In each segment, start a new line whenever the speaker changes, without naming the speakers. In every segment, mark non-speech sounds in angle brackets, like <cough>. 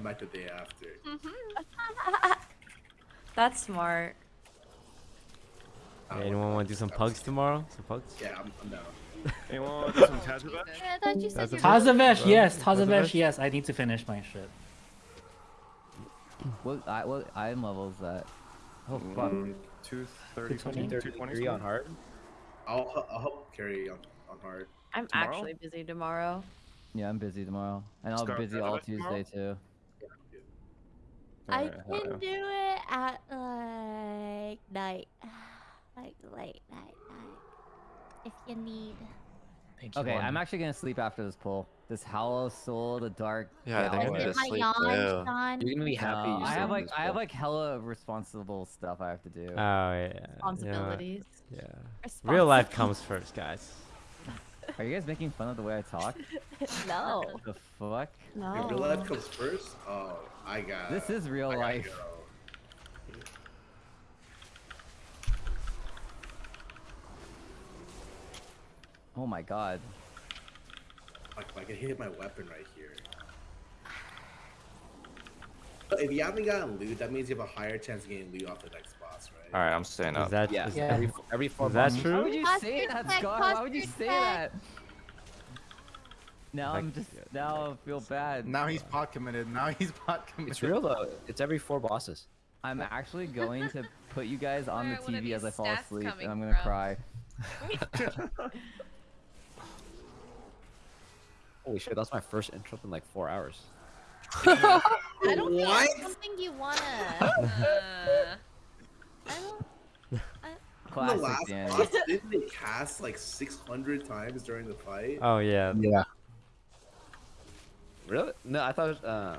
come back the day after. <laughs>
That's smart.
Hey, anyone want to do some pugs tomorrow? Some pugs?
Yeah, I'm, I'm down. <laughs>
Anyone want to do some Tazovac?
I thought you said
That's a
you
bit-
Tazavesh, yes.
Tazavesh?
Tazavesh, yes. I need to finish my shit.
What I what item level is that? Oh fuck.
Mm, 230 something? 220
233 on hard.
I'll h- I'll help carry on on hard.
I'm
Tomorrow?
actually busy tomorrow.
Yeah, I'm busy tomorrow, and I'll be busy all
Tazavesh tomorrow?
Tuesday too.
I
Alright,
can
yeah.
do it at like night, <sighs> like late night, night, if you need.
Thank you.
Okay, I'm actually gonna sleep after this pull. This Hollow Soul, the Dark.
Yeah, I think I'm gonna
it my
sleep too.
Sean?
You're gonna be happy.
No, I have like I have
pull.
like hella responsible stuff I have to do.
Oh yeah. You know what?
Responsibilities.
Yeah. Real life comes first, guys. <laughs>
Are you guys making fun of the way I talk? <laughs>
no.
What the fuck?
No.
If real life comes first, oh, I got.
This is real
I
life.
go.
Oh my god.
Like, I can hit my weapon right here. But if you haven't gotten loot, that means you have a higher chance of getting loot off the next boss, right?
All right, I'm staying
Is
up.
that
Yeah,
is-
Yeah.
every every four
Is that
months.
true?
Why would you say that,
check,
Scar? Why would you say that? Now I'm just now I feel bad.
Now he's pot committed. Now he's pot <laughs> committed.
It's real though. It's every four bosses.
I'm actually going to put you guys on the TV as I fall asleep, and I'm gonna
from?
cry. <laughs>
Holy shit, that's my first intro in like four hours. <laughs>
I don't think
What?
that's something you wanna.
Uh,
I don't.
In the
Classic
last boss, didn't they cast like 600 times during the fight?
Oh yeah.
Yeah.
Really? No, I thought. It was, uh,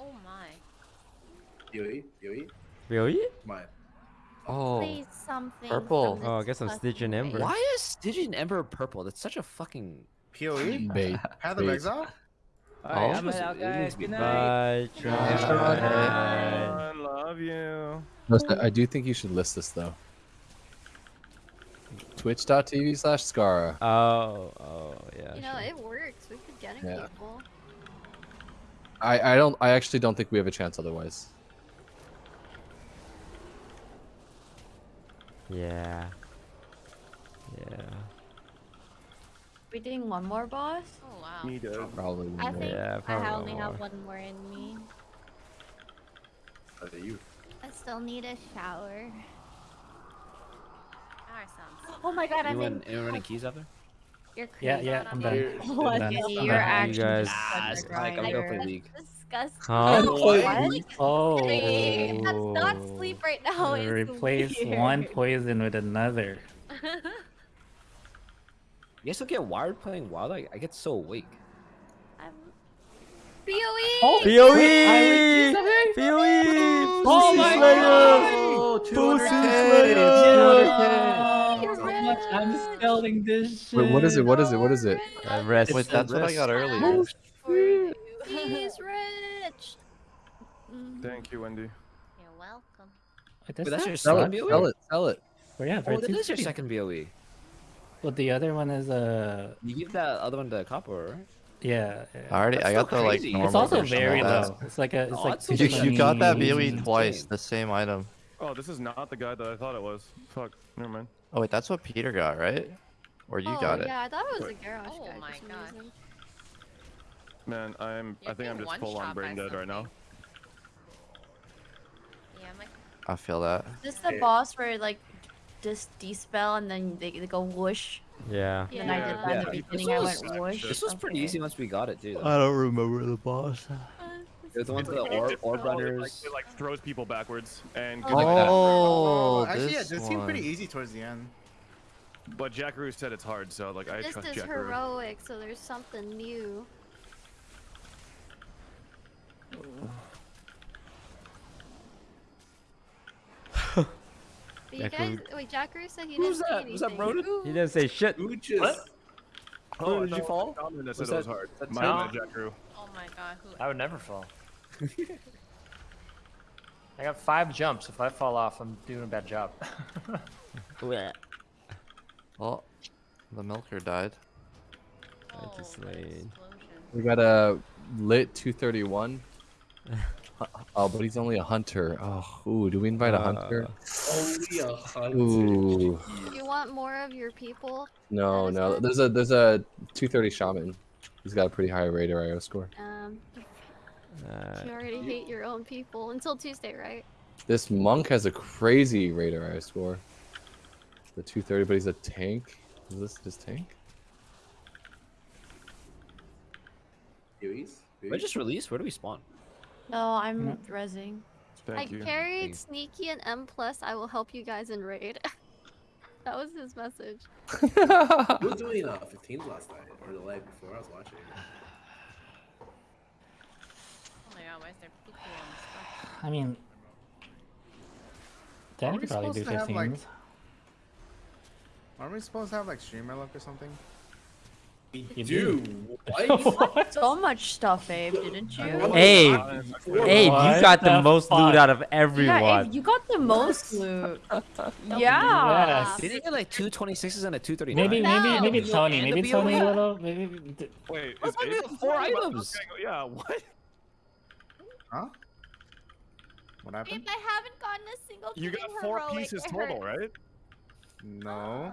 oh my.
Yui, Yui,
Really?
come on.
Oh,
Say something.
purple.
from
Oh, I guess I'm
fucking
Stygian Ember.
why is Stygian Ember purple? That's such a fucking.
POE?
bait.
Path of
Bait.
Exile?
Alright,
Oh.
I'm out, guys.
needs to be
Good night.
Bye.
Try.
Try.
I love you.
Listen, I do think you should list this though. Twitch.tv slash Scara.
Oh, oh yeah.
You know,
sure.
it works. We've been getting
Yeah.
people.
I, I don't I actually don't think we have a chance otherwise.
Yeah. Yeah.
We doing one more boss?
Oh wow.
Me too.
Probably.
I think
Yeah,
I
probably
only have
more.
one more in me.
Are they you?
I still need a shower.
Shower.
Oh my god, I'm
Anyone,
in.
anyone any keys out there?
You're crazy.
Yeah, yeah, I'm done.
Here-
What? <laughs>
Done.
Yeah,
I'm
You're
done.
actually
guys-
just
Ah,
such
it's
a
like I'm
grinder.
going for league.
Disgusting.
Huh?
What?
Oh.
Wait, That's not sleep right now. It's
Replace
weird.
one poison with another. <laughs>
You guys don't get wired playing WoW? I, I get so awake.
I'm... BOE!
Oh,
POE!
Wait,
POE!
Oh my god!
Oh,
Pussy
200K.
Slayer!
You're
How much I'm spelling this shit.
Wait, what is it? What is it? What is it?
Uh, rest.
Wait, that's what I got earlier.
Oh,
For He's rich. <laughs>
Thank you, Wendy.
You're welcome.
Wait,
But
that's
that's
not-
your
Sell
second
it.
BOE?
Sell it. Sell it.
Oh, yeah,
Oh, that
Vertus
is your second BOE.
Well, the other one is uh,
You give that other one to Copper, right?
yeah. yeah.
I already, I got
so
the like
crazy.
normal
It's also very low. It's like a, it's
Oh,
like
so
You, you got that BOE twice,
insane.
the same item.
Oh, this is not the guy that I thought it was. Fuck. Never mind.
Oh wait, that's what Peter got, right? Or you
oh,
got it?
Yeah, I thought it was a garage
Oh
guy. for
my
some
gosh.
reason.
Man, I'm.
You're
I think I'm just full on brain dead right now.
Yeah, I'm like.
I feel that.
Is this the boss where like just dispel and then they, they go whoosh?
Yeah.
And then I did that in the
Yeah.
beginning. I
This
went
was-
whoosh.
This was pretty
Okay.
easy once we got it, too.
I don't remember the boss.
It was the ones with the orb, orb
how it, like. It like throws people backwards and.
Oh.
good like that.
Oh,
actually, yeah,
this
this seemed pretty easy towards the end.
But Jackaroo said it's hard, so like I
This
trust
is heroic, so there's something new. <laughs> But you guys,
Jackaroo-
wait, Jackaroo said he
Who's
didn't
that?
see
Was that
anything.
He didn't say shit.
Who just?
What?
Oh,
I
did you fall?
Comment that said
Was
it was hard.
that
My bad, Jackaroo.
Oh my god. Who?
I would never fall. <laughs> I got five jumps. If I fall off, I'm doing a bad job. <laughs>
Oh, the milker died.
I just
Oh,
laid.
We got a lit 231. <laughs> Oh, but he's only a hunter. Oh, ooh, do we invite a hunter?
Only a hunter.
Ooh,
You want more of your people?
no, no. There's a there's a 230 shaman. He's got a pretty high Raider.IO score.
Um,
Uh,
you already hate your own people until Tuesday, right?
This monk has a crazy Raider.IO score. The 230, but he's a tank. Is this his tank?
Hueys?
Did I just released? Where do we spawn?
No, I'm rezzing.
Thank
I
you.
carried Sneaky and M plus. I will help you guys in raid. <laughs> that was his message.
we was doing uh, 15s last night or the night before? I was watching.
Oh my god, why is there poo poo on the stuff? <sighs>
I mean, Danny
we
could probably do
supposed to have, like, Aren't we supposed to have like streamer luck or something?
We
You
do.
do.
What? <laughs>
So much stuff, Abe, didn't you?
Abe, Abe, you got the
the
most loot out of
Yeah,
everyone.
Abe, you got the most loot. <laughs> yeah.
Yes.
Did he get like two 26s and a 239?
Maybe, maybe, maybe Tony, maybe
BOE?
Tony a little. Maybe.
Wait,
I
is
thought we
Abe
four items.
Yeah, what?
Huh? What happened?
I haven't gotten a single.
You got four
heroic,
pieces total, right?
No.
Uh,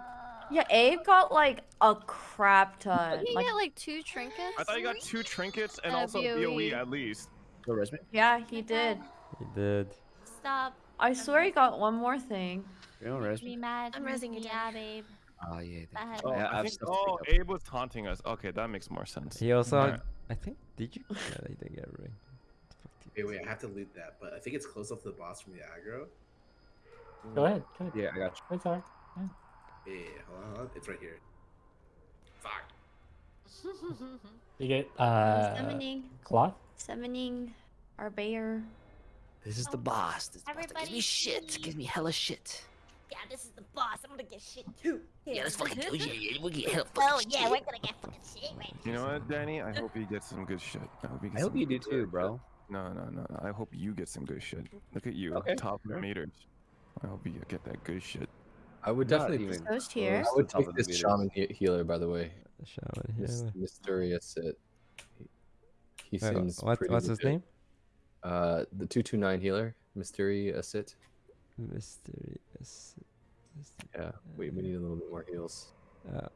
yeah, Abe got like a crap ton.
Did he
Like,
get like two trinkets?
I thought you got two trinkets and
And
also
BOE.
BOE at least.
No resume?
yeah, he did.
He did.
Stop.
I swear he got one more thing.
You don't resume?
Me mad.
I'm resing rezzing ah,
Yeah, babe.
Oh yeah.
Oh,
Yeah, I
I think, oh. Abe was taunting us. Okay, that makes more sense.
He also,
Alright.
I think, did you? Yeah, he did get a ring.
Wait, wait, I have to loot that, but I think it's close up to the boss from the aggro.
Go ahead. Go ahead.
Yeah, I got you.
It's alright.
Yeah, hold on, hold on. It's right here. Fuck. <laughs>
You get uh
summoning,
cloth.
summoning our bear.
This is the boss. This boss that gives me shit.
see.
Gives me hella shit.
Yeah, this is the boss. I'm gonna get shit too.
Yeah, let's fucking do it. Yeah, yeah, we get hella <laughs>
Oh
fucking
yeah,
shit.
we're gonna get fucking shit right
You know what, Danny? I hope you get some good shit. I hope you,
I hope you do
good
too,
shit.
bro.
No, no, no, no. I hope you get some good shit. Look at you,
Okay,
top
sure.
meters. I hope you get that good shit.
I would
Not
definitely.
even
Ghost
close
here.
I would take this shaman he- healer, by the way.
The shaman
This
healer.
mysterious it. He, he
Wait,
seems.
what,
pretty
what's his name?
Uh, the two two nine healer, mystery mysterious it.
Mysterious.
Yeah, we we need a little bit more heals.
Uh,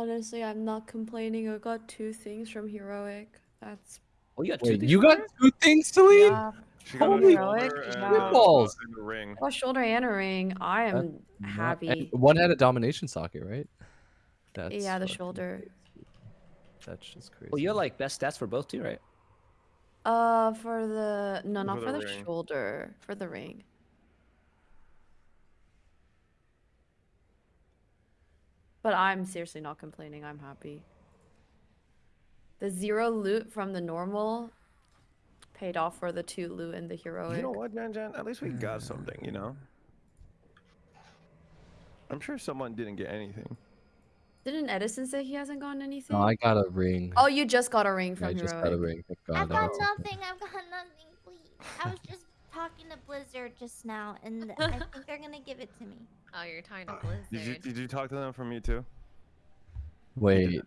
Honestly, I'm not complaining. I got two things from heroic. That's
Oh, you got two
Wait,
things
you got two things, Celine?
yeah.
She got
Holy
a
shit, yeah.
uh,
Balls.
and a ring.
I shoulder and a ring. I am
Not- And
happy.
one had a domination socket, right? That's
yeah, the
fucking
shoulder.
crazy. That's just crazy.
Well, you have like best stats for both too, right?
Uh, for the no, not
For
for
the
the shoulder, for the ring. But I'm seriously not complaining. I'm happy. The zero loot from the normal paid off for the two loot in the heroic.
You know what, Jan Jan? At least we got mm. something, you know? I'm sure someone didn't get anything.
Didn't Edison say he hasn't gotten anything?
No, I got a ring.
Oh, you just got a ring from
I
heroic.
just got a ring. God.
I've
I
got
got
nothing. I've got nothing. Please. I was just talking to Blizzard just now, and I think they're gonna give it to me.
Oh, you're talking to
Uh,
Blizzard.
Did you did you talk to them from me too?
Wait,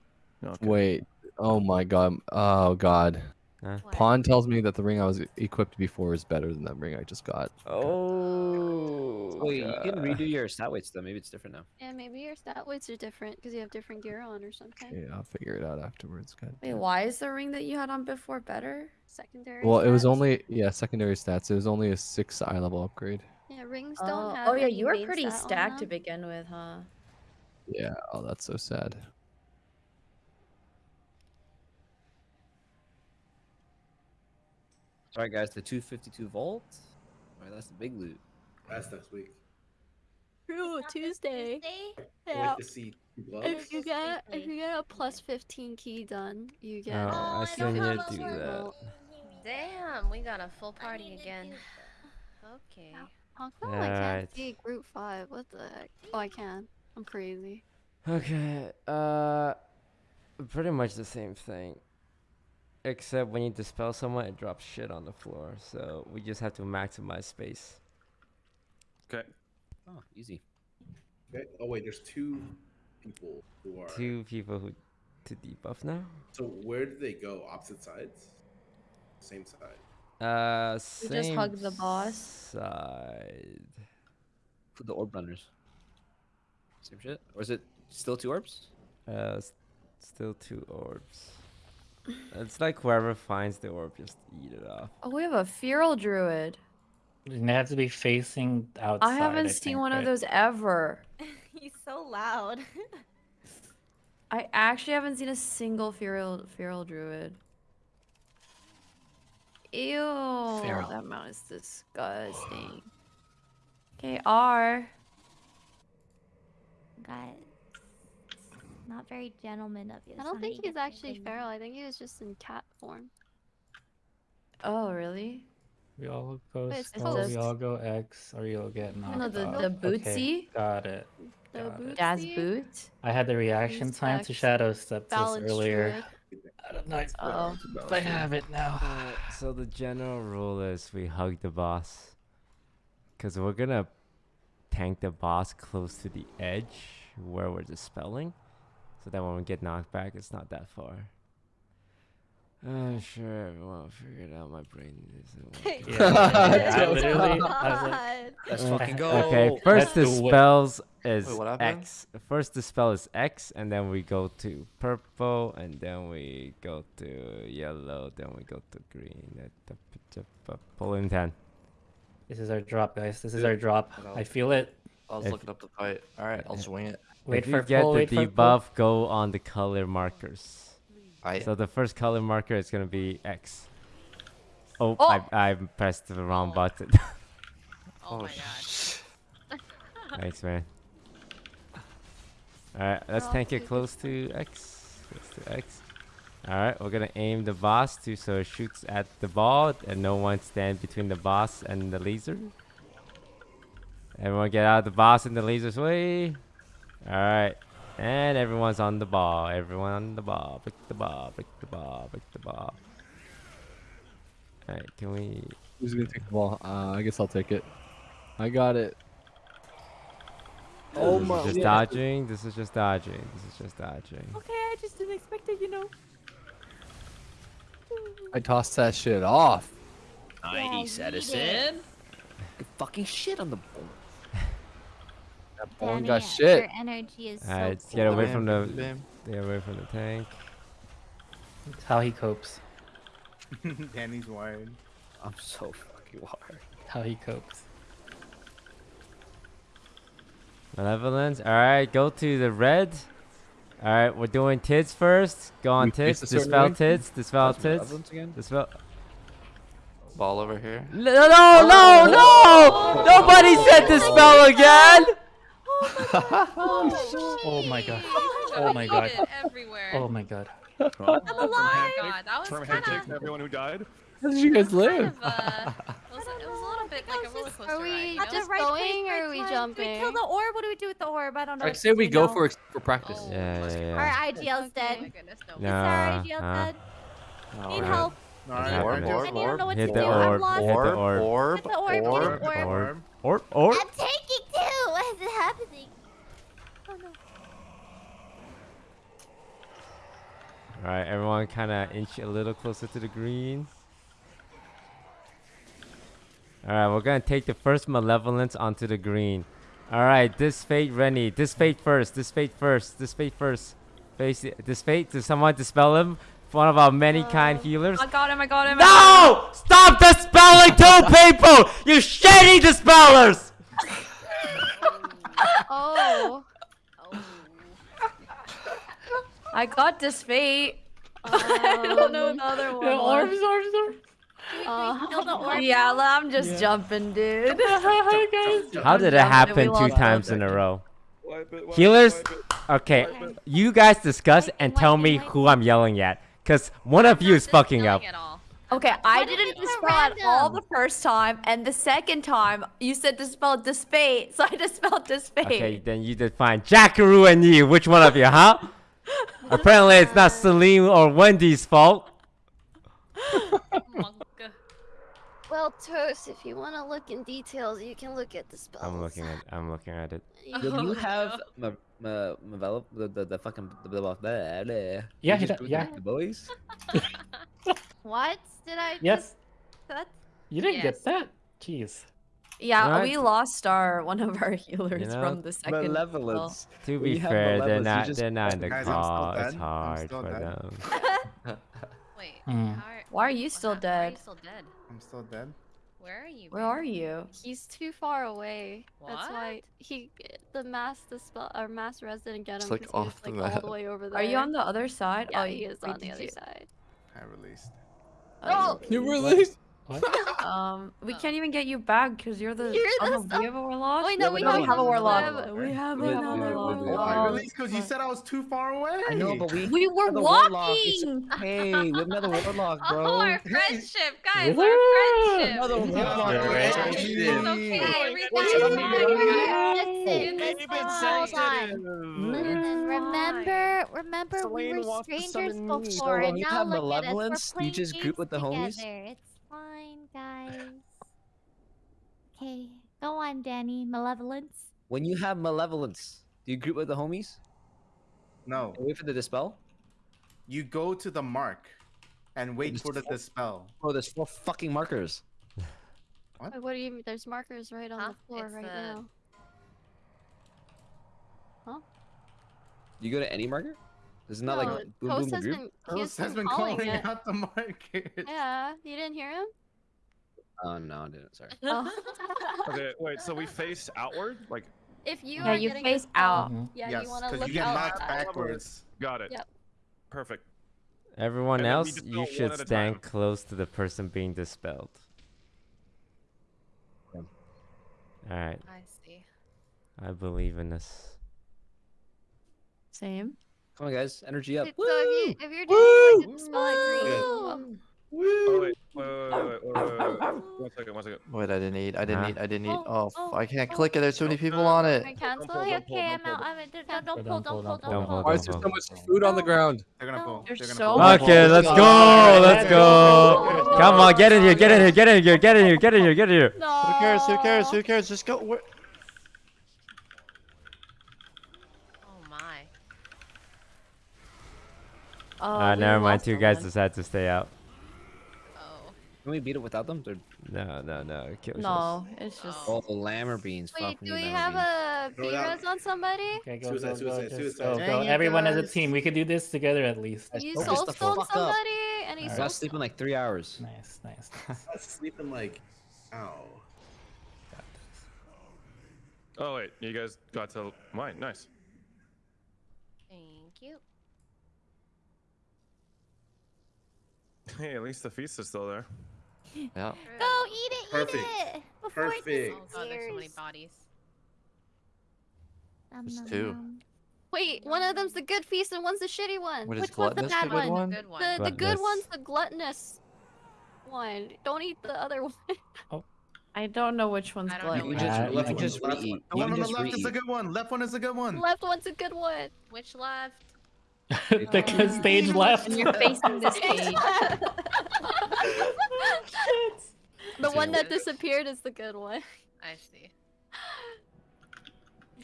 okay.
wait. Oh my God. Oh God.
Huh?
Pawn tells me that the ring I was equipped before is better than that ring I just got.
oh.
Wait, you can
God.
redo your stat weights though. Maybe it's different now.
Yeah, maybe your stat weights are different because you have different gear on or something.
Yeah, I'll figure it out afterwards. God.
Wait, why is the ring that you had on before better?
Secondary.
Well, it was only yeah secondary stats. It was only a six eye level upgrade.
Yeah, rings
Oh,
don't have.
oh yeah, you were pretty stacked to begin with, huh?
Yeah. Oh, that's so sad.
All right, guys, the 252 volt. All right, that's the big loot.
That's next week.
True, Tuesday.
I
Yeah.
like to see.
If you get if you get a plus 15 key done, you oh, get.
Oh,
Oh,
I
I
still need to do that.
Damn, we got a full party again. Okay.
How come I can't
Alright.
see group five? What the heck? Oh, I can. I'm crazy.
Okay. Uh, pretty much the same thing. Except when you dispel someone, it drops shit on the floor. So we just have to maximize space.
Okay.
Oh, easy.
Okay. Oh wait, there's two people who are.
Two people who to debuff now.
So where do they go? Opposite sides? Same side.
Uh,
We
same
just hug the boss.
side.
For the orb runners. Same shit? Or is it still two orbs?
Uh, s- still two orbs. It's like whoever finds the orb, just eat it off.
Oh, we have a feral druid.
They have to be facing outside.
I haven't seen
think,
one
right?
of those ever. <laughs>
He's so loud. <laughs>
I actually haven't seen a single feral feral druid. Ew,
Feral.
that mount is disgusting. Okay, R.
Guys, not very gentleman of you.
I don't think he's actually feral. I think he was just in cat form.
Oh, really?
We all go
Wait, it's
slow, we all go X, or you'll get knocked
No, the-
out.
the
Okay,
bootsy?
got it.
The
got it.
Jazz boot.
I had the reaction time to Shadow Step this earlier.
druid.
I don't know.
Oh.
I have it now.
Uh, so the general rule is we hug the boss. Cause we're gonna tank the boss close to the edge where we're dispelling. So that when we get knocked back, it's not that far. I'm sure everyone figured out my brain isn't <laughs> working.
Yeah, I literally, I was like, <laughs>
Let's
Uh,
fucking go.
Okay, first the
That's the
spells is
Wait.
X. First the spell is X, and then we go to purple, and then we go to yellow, then we go to green. Uh, t- p- t- p- Pull in ten.
this is our drop, guys. This is our drop. I feel it.
I was
If-
looking up the fight. All right, I'll swing it.
Wait
if you
for
get
full,
the
wait
debuff, go on the color markers.
I
So the first color marker is gonna be X. Oh,
Oh!
I I pressed the wrong button. <laughs>
Oh, my god. <laughs>
Thanks, man. Alright, let's
all
tank it close to X. Close to X. Alright, we're gonna aim the boss to so it shoots at the ball and no one stand between the boss and the laser. Everyone get out of the boss and the laser's way. Alright. And everyone's on the ball. Everyone on the ball. Pick the ball. Pick the ball. Pick the ball. Alright, can we
Who's gonna take the ball? Uh, I guess I'll take it. I got it. Oh
this
my!
is just
yeah.
dodging. This is just dodging. This is just dodging.
Okay, I just didn't expect it, you know.
I tossed that shit off.
Nice,
Yeah, we
Edison. Good fucking shit on the board.
That ball
Danny,
got
Your
shit.
energy is so
Alright,
cool.
get away from the
bam.
get away from the tank.
That's how he copes. <laughs>
Danny's wired.
I'm so fucking wired.
How he copes.
Malevolence. Alright, go to the red. Alright, we're doing tits first. Go on
We face
tits.
a certain
Dispel
way?
tits. Dispel
That's
tits.
again?
Dispel.
Ball over here.
No, no, no, no! Oh. Nobody said dispel oh again! <laughs>
Oh my god. Oh my god.
It everywhere.
Oh my god.
Oh my god, that was
Firm
kind of.
to everyone who died.
How did you guys live?
uh, it, was, a little bit like a roller coaster
Are we
ride. You
not
know?
just
right
going or are we
time. Do we kill the orb? What do we do with the orb? I don't know.
I say we
to
go
do
for for practice.
Oh,
Yeah,
let's
yeah, yeah.
Our IGL's
Oh
dead.
my goodness, no.
Is our IGL
huh?
dead? Need
Alright.
help.
Alright,
Happening.
alright,
Orb,
I don't know what
Hit
to
the
do. I'm
orb. Hit the
Orb,
orb.
orb,
orb,
orb.
orb.
Orb. Orb. Orb.
I'm taking two. <laughs> What is happening? Oh no.
Alright, everyone kind of inch a little closer to the green. Alright, we're gonna take the first malevolence onto the green. Alright, this fate Rennie. This fate first. This fate first. This fate first. Face it. This fate. Does someone dispel him? One of our many kind healers.
I got him. I got him. I got him.
No! Stop dispelling two <laughs> people! You shitty dispellers!
Oh. <laughs>
Oh.
I got this fate. <laughs> I don't know the other one.
The
was.
orbs, orbs, orbs.
Uh,
Kill the orb.
Yeah, I'm just
Yeah.
jumping, dude.
How did it happen two times in a row?
Wipe it, wipe
Healers,
it, wipe it.
okay,
Okay.
you guys discuss and tell me who I'm yelling at. Because one of you is fucking up.
Okay, I
What if
didn't
it's a
dispel at all the first time, and the second time you said dispel dispate, <laughs> so I dispelled dispate.
Okay, then you define Jackaroo and you. Which one of you, huh? <laughs> Apparently, it's not Celine or Wendy's fault.
Well, Toast, if you want to look in details, you can look at the spells.
I'm looking at. I'm looking at it.
When you
Oh,
have
no.
ma- Ma- the, the the fucking the, the, the, the
Yeah,
you
he
just
do- yeah.
the boys. <laughs>
What did I
Yes.
just? That?
You didn't
Yes.
get that? Jeez.
Yeah,
Right.
we lost our one of our <laughs> healers
know,
from the second. kill.
Malevolence.
To be
you have
fair, they're not
just
they're not in the
Guys,
call. It's hard for
dead.
them. <laughs>
Wait.
Hmm.
How are,
Why are you still
hap- Why are you still dead?
I'm still dead.
Where are you?
Where
babe?
are you?
He's too far away. That's why he the mass the dispel or mass res didn't get him.
like,
'cause he was,
off the
like, all
map.
the way over there.
Are you on the other side?
Yeah,
oh,
he is on the other
you-
side.
I released.
Oh, oh
You released? What? <laughs>
um, we can't even get you back because you're the.
You're the
no, we have a warlock.
Wait, no, yeah, we,
don't
have
a warlock. We have another warlock.
Release, because you said I was too far away.
I know, but we.
We were walking.
Hey, we have another warlock, bro.
Oh, our friendship, guys, our friendship.
Another warlock.
It's okay.
Remember, remember, we were strangers before, and now look at us. We're playing games together. It's fine, guys. Okay, go on, Danny. Malevolence.
When you have malevolence, do you group with the homies?
No,
And wait for the dispel?
you go to the mark and wait
Just
for the dispel.
Oh, there's four fucking markers.
Wait, what do you mean? There's markers right on
Huh?
the floor
It's
right
the-
now. Huh?
You go to any marker? Is it not
no,
like boom boom
has
group?
been, he
Ghost
has
has
been
been
calling
calling out the markers.
Yeah, you didn't hear him?
Oh no, I didn't. Sorry.
Oh. <laughs>
Okay, wait. So we face outward, like
If you
Yeah,
are
you face
dispelled,
out.
Mhm.
yeah,
yes,
you want to
because
look
you get
out.
knocked backwards.
got it.
Yep.
Perfect.
Everyone
And
else, you should stand
time.
close to the person being dispelled.
Yeah.
Alright,
I see.
I believe in this.
Same.
Come on, guys, energy up.
Wait, so if, you, if you're doing like a dispel at green,
Good.
um,
Oh wait, wait, wait, wait, wait, wait, wait, wait, wait. One second, one second.
Wait, I didn't eat. I didn't
Huh?
eat. I didn't eat.
Oh,
Oh,
oh,
I can't
oh.
click it. There's too many people on it.
I cancel
pull,
it?
don't
Okay,
pull,
okay,
don't
I'm out. I'm out. Don't,
Don't
don't pull,
pull,
don't pull,
don't
don't
pull.
pull.
Why is there so much food on the ground?
They're gonna pull.
You're
They're gonna
so
pull.
Okay, let's go. Let's go. Come on, get in here. Get in here. Get in here. Get in here. Get in here. Get in here.
Who cares? Who cares? Who cares? Just go. Where...
Oh my.
Oh,
Uh,
we
never mind.
lost
Two guys
someone.
decided to stay out.
Oh.
Can we beat it without them? They're
No, no, no. it kills us.
No, it's just.
oh lammer beans.
Wait,
Fuck
do we have
beans.
a
Throw it out.
B-res on somebody?
Okay, go,
Suicide,
go, go,
suicide,
just
suicide.
go, go.
it,
Everyone as a team. We could do this together at least.
Guys,
You
focus
soul
the
stone
fuck up.
somebody? Any
I
soul
gotta in like three hours.
Nice, nice, <laughs> nice.
I was sleeping like, ow.
Oh wait, you guys got to mine. Nice.
Thank you.
Hey, at least the feast is still there.
Yeah.
Go eat it,
Perfect.
eat it. Before it
Perfect.
Oh god, there's so many bodies.
Nom,
There's
nom,
two.
Wait, one of them's the good feast and one's the shitty one.
What is
Which one's the bad
the good
one?
one?
Good one.
The, the good
Gluttonous.
one's the gluttonous one. Don't eat the other one. oh. <laughs>
I don't know which one's
I don't
You
gluttonous.
just,
Uh,
you
left
can
one,
just
left one.
re-eat.
The one on the left is a good one. Left one is a good one.
Left one's a good one.
Which left? <laughs>
the good stage left.
And you're facing the <laughs> stage.
the one that disappeared is the good one.
I see.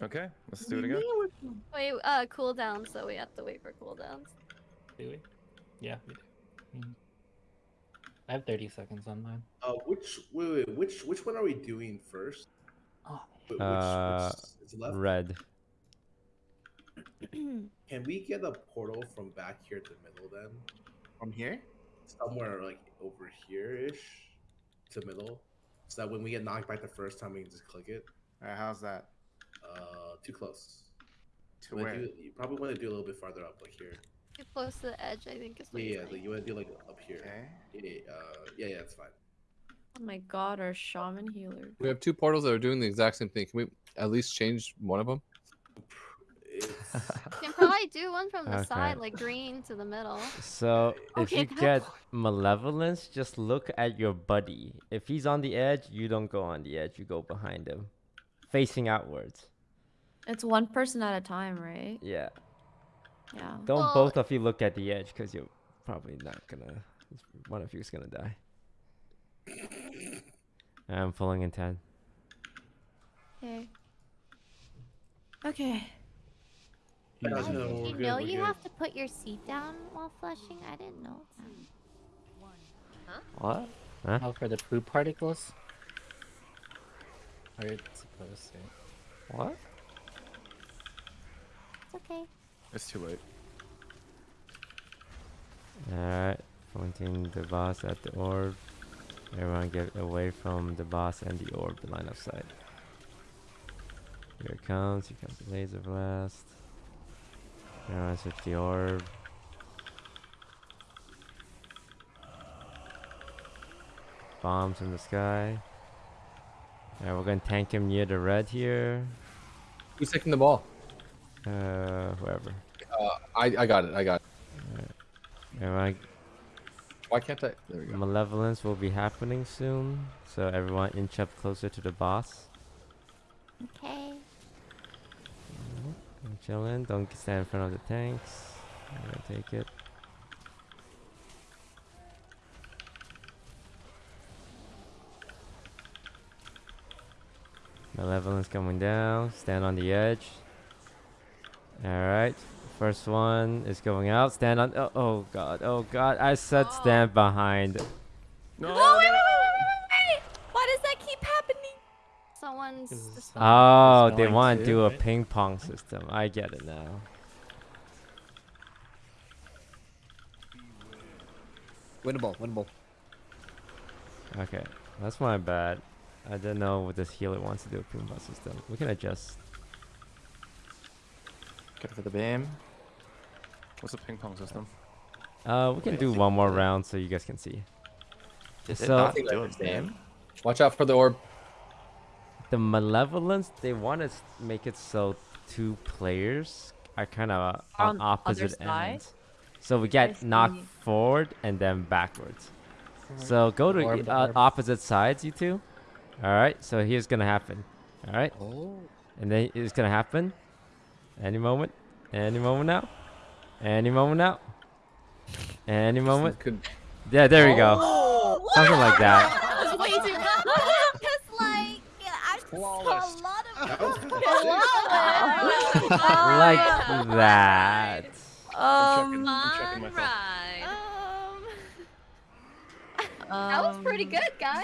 Okay, let's do it again.
Wait, uh, cooldown, so we have to wait for cooldowns.
Do we? Yeah, we do. Mhm. I have 30 seconds on mine.
Uh, which wait, wait, which which one are we doing first?
Oh,
Wh- Which,
Uh,
which is left?
Red. <clears throat>
Can we get a portal from back here to middle then?
From here?
Somewhere like over here ish to middle. So that when we get knocked back the first time we can just click it.
Alright, how's that?
Uh too close.
To
You wanna
where?
do- you probably want to do a little bit farther up, like here.
Too close to the edge, I think is what
Yeah, yeah, like you want to do like up here.
Okay.
Yeah, yeah, uh, yeah, yeah, it's fine.
Oh my god, our shaman healer.
We have two portals that are doing the exact same thing. Can we at least change one of them?
It's,
You can probably do one from the
Okay.
side, like green to the middle.
So <laughs> if
Okay,
you
that
get malevolence, just look at your buddy. If he's on the edge, you don't go on the edge. You go behind him, facing outwards.
It's one person at a time, right?
Yeah.
Yeah.
Don't
Well-
both of you look at the edge, cause you're probably not gonna. One of you is gonna die. I'm pulling in ten.
Okay. Okay.
Yeah,
Oh, did you
good,
know you
good.
have to put your seat down while flushing? I didn't know that.
What? Huh?
Oh, for the poop particles? Or it's supposed to.
What?
It's okay.
It's too late.
Alright, pointing the boss at the orb. Everyone get away from the boss and the orb the line of sight. Here it comes, here comes the laser blast. Everyone switch the orb. Bombs in the sky. Alright, we're gonna tank him near the red here.
Who's taking the ball?
Uh, whoever.
Uh, I I got it. I got it.
Everyone
Why can't I? There we go.
Malevolence will be happening soon, so everyone inch up closer to the boss.
Okay.
Chilling. Don't stand in front of the tanks. I'm gonna take it. Malevolence coming down. Stand on the edge. Alright. First one is going out. Stand on. Oh, oh god. Oh god. I said oh. stand behind.
No,
Oh, wait, wait, wait, wait, wait, wait! Why does that keep happening?
Someone's.
Is this
just-
Oh, they want to
to,
do a ping pong system. I get it now.
Winnable, winnable.
Okay, that's my bad. I didn't know what this healer wants to do a ping pong system. We can adjust.
Go for the beam.
What's the ping pong system?
Uh, we can
Wait,
do one more round so you guys can see.
Did
So-
it not
I think I
do a
understand.
beam?
Watch out for the orb.
The malevolence they want to make it so two players are kind of
On
on opposite
side?
ends. So we get knocked forward and then backwards. So go to uh, opposite sides, you two. All right. So here's gonna happen. All right.
Oh.
And then it's gonna happen. Any moment. Any moment now. Any moment now. Any moment.
Could
Yeah, there we go.
Oh,
Something like that.
That was way too Because, like, I just a lot of. <laughs>
That <laughs> was
like that.
I'm
Um,
checking, I'm checking.
Alright.
Um, <laughs> that was pretty good, guys.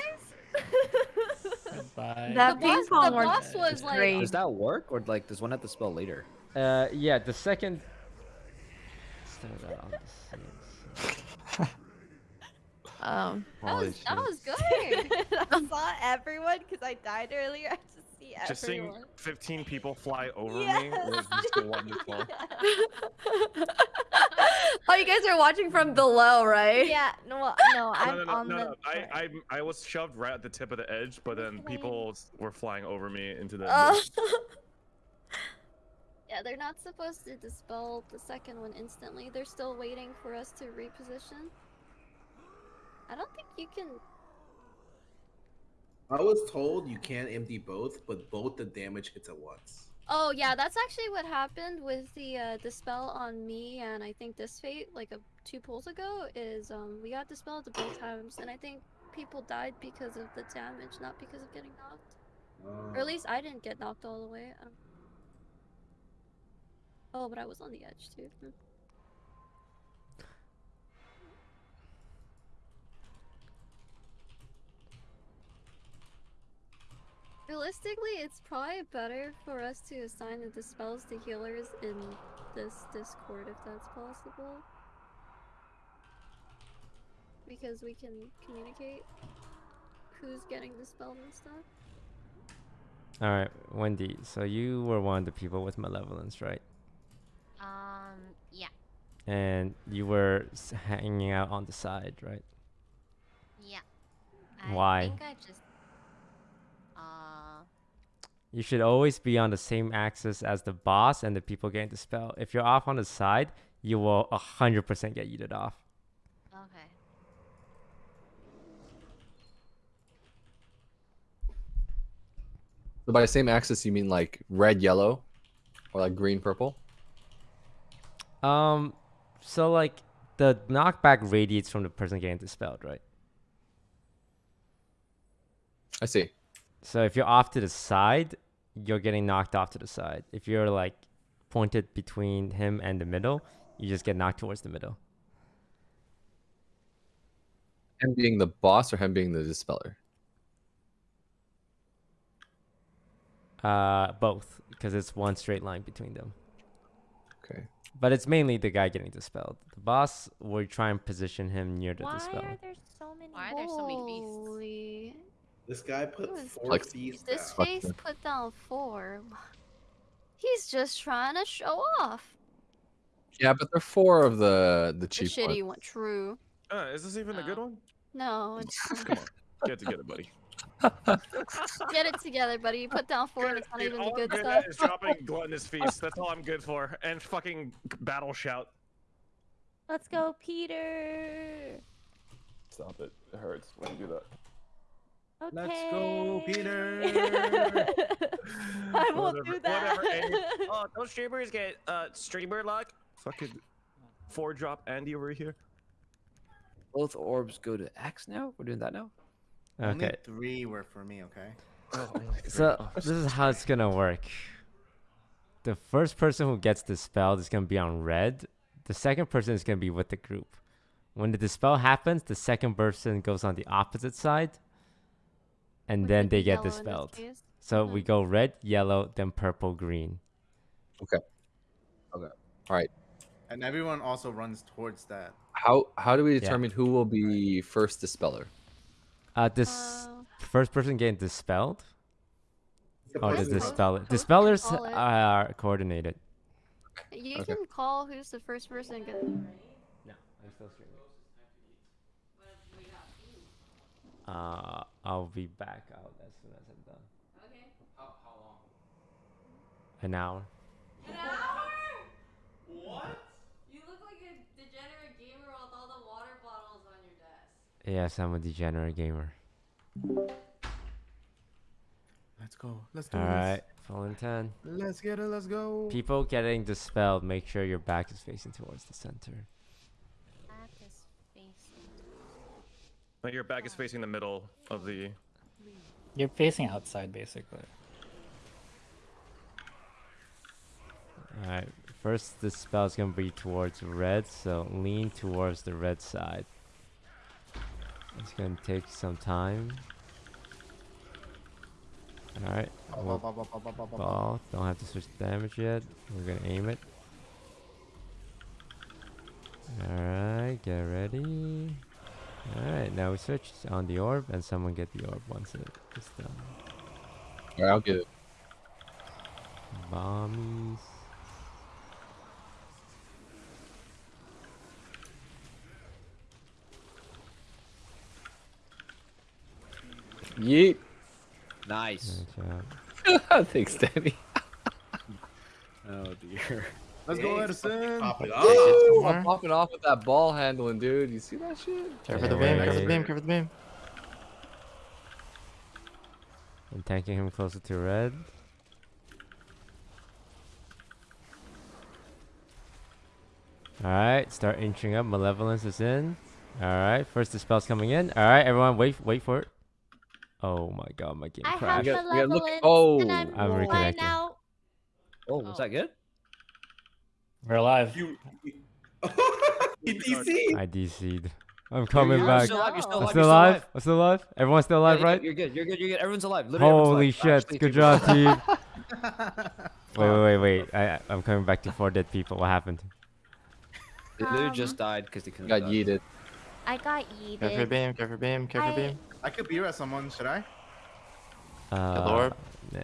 Goodbye.
That
The
ping
boss-
pong
the boss was, like-
great.
Does that work, or like does one have to spell later?
Uh, yeah, the second. Start out on the same
Um,
That was, that was good. <laughs>
I saw everyone because I died earlier. <laughs> I just see everyone.
Just seeing 15 people fly over me was just wonderful. <laughs>
oh, you guys are watching from below, right?
Yeah, no, well, no, I'm
no, no, no,
on
no,
the.
no. I, I, I was shoved right at the tip of the edge, but then people were flying over me into the.
Oh.
yeah, they're not supposed to dispel the second one instantly. They're still waiting for us to reposition. I don't think you can.
I was told you can't empty both, but both the damage hits at once.
Oh yeah, that's actually what happened with the uh, dispel on me and I think this fate like a, two pulls ago is um we got dispelled at both times and I think people died because of the damage, not because of getting knocked. Or at least I didn't get knocked all the way. I don't... Oh, but I was on the edge too. Realistically, it's probably better for us to assign the dispels to healers in this Discord if that's possible. Because we can communicate who's getting dispelled and stuff.
All right, Wendy. So you were one of the people with malevolence, right?
Um, yeah.
And you were hanging out on the side, right?
Yeah. I
Why?
think I just.
You should always be on the same axis as the boss and the people getting the spell. If you're off on the side, you will 100% get yeeted off.
Okay.
So by the same axis, you mean like red, yellow, or like green, purple?
Um, so like the knockback radiates from the person getting dispelled, right?
I see.
So if you're off to the side, you're getting knocked off to the side. If you're like pointed between him and the middle, you just get knocked towards the middle.
Him being the boss or him being the dispeller?
Uh, both, because it's one straight line between them.
Okay.
But it's mainly the guy getting dispelled. The boss, we try and position him near the
Why
dispel.
are there so many
Why are there so many feasts?
Holy.
This guy put
Who is
four
Like-
thieves
This
down.
face put down four. <laughs> He's just trying to show off.
Yeah, but they're four of the the
The
cheap
shitty
ones.
one. True.
Uh, is this even a good one?
No, <laughs> it's
Come on, get it together, buddy. <laughs>
get it together, buddy. You put down four and it's not
Dude,
even the
all I'm
good
good
stuff.
at is dropping gluttonous feast. That's all I'm good for, and fucking battle shout.
Let's go, Peter.
Stop it. It hurts when you do that.
Okay.
Let's go, Peter. <laughs>
I won't
Whatever-
do that.
Whatever. Andy. <laughs> oh, those streamers get uh streamer luck. Fucking four drop Andy over here.
Both orbs go to X now. We're doing that now.
Only
Okay.
three were for me, okay? <laughs>
So this is how it's gonna work. The first person who gets dispelled is gonna be on red. The second person is gonna be with the group. When the dispel happens, the second person goes on the opposite side, and
Which
then they get
yellow in this
dispelled. So we go red, yellow, then purple, green.
Okay. Okay. All right.
And everyone also runs towards that.
How how do we
Yeah.
determine who will be first dispeller?
Uh, this
Uh,
first person getting dispelled.
The
Oh, the
person-
dispeller. Dispellers are coordinated.
You
Okay.
can call who's the first person. Get...
No, I'm still streaming. Uh, I'll be back out as soon as I'm done.
Okay.
How, how long? An hour.
An hour? What? You look like a degenerate gamer with all the water bottles on your desk.
Yes, I'm a degenerate gamer.
Let's go. Let's do this.
Alright, full in 10.
Let's get it. Let's go.
People getting dispelled, make sure your back is facing towards the center.
Back is facing.
Like your back is facing the middle of the.
You're facing outside, basically.
Alright, first the spell is gonna be towards red, so lean towards the red side. It's gonna take some time. Alright,
Ball,
we'll
ball.
Don't have to switch damage yet. We're gonna aim it. Alright, get ready. Alright, now we search on the orb and someone get the orb once it is done.
All right, I'll get it.
Bombies.
Yeet.
Nice.
Nice. <laughs>
Thanks, Danny. <laughs>
Oh dear.
Let's go,
Hey,
Edison.
Pop it
Oh,
off.
I'm popping off with that ball handling, dude. You see that shit?
Cover the beam,
right.
cover the beam, cover the beam.
And tanking him closer to red. Alright, start inching up. Malevolence is in. Alright, first the spell's coming in. Alright, everyone wait wait for it. Oh my god, my game
I have
crashed.
got- we gotta look- oh,
and I'm,
I'm reconnecting.
out.
Oh, was that good?
We're alive.
You. <laughs> you DC.
I DC'd. I'm coming
you're
back.
Still alive, you're still
I'm
alive.
still
you're
alive. I'm still alive. Everyone's still
Yeah,
alive,
yeah,
right?
You're good. You're good. You're good. Everyone's alive. Literally everyone's
Holy
alive.
shit!
Actually,
Good job, team. <laughs> Wait, wait, wait, wait. I, I- I'm coming back to four dead people. What happened?
They literally
Um,
just died because they couldn't.
Got
die.
yeeted.
I got
Cover
yeeted.
beam, cover beam, cover
I-
beam.
I could beer at someone. Should I?
Uh,
orb?
Nah,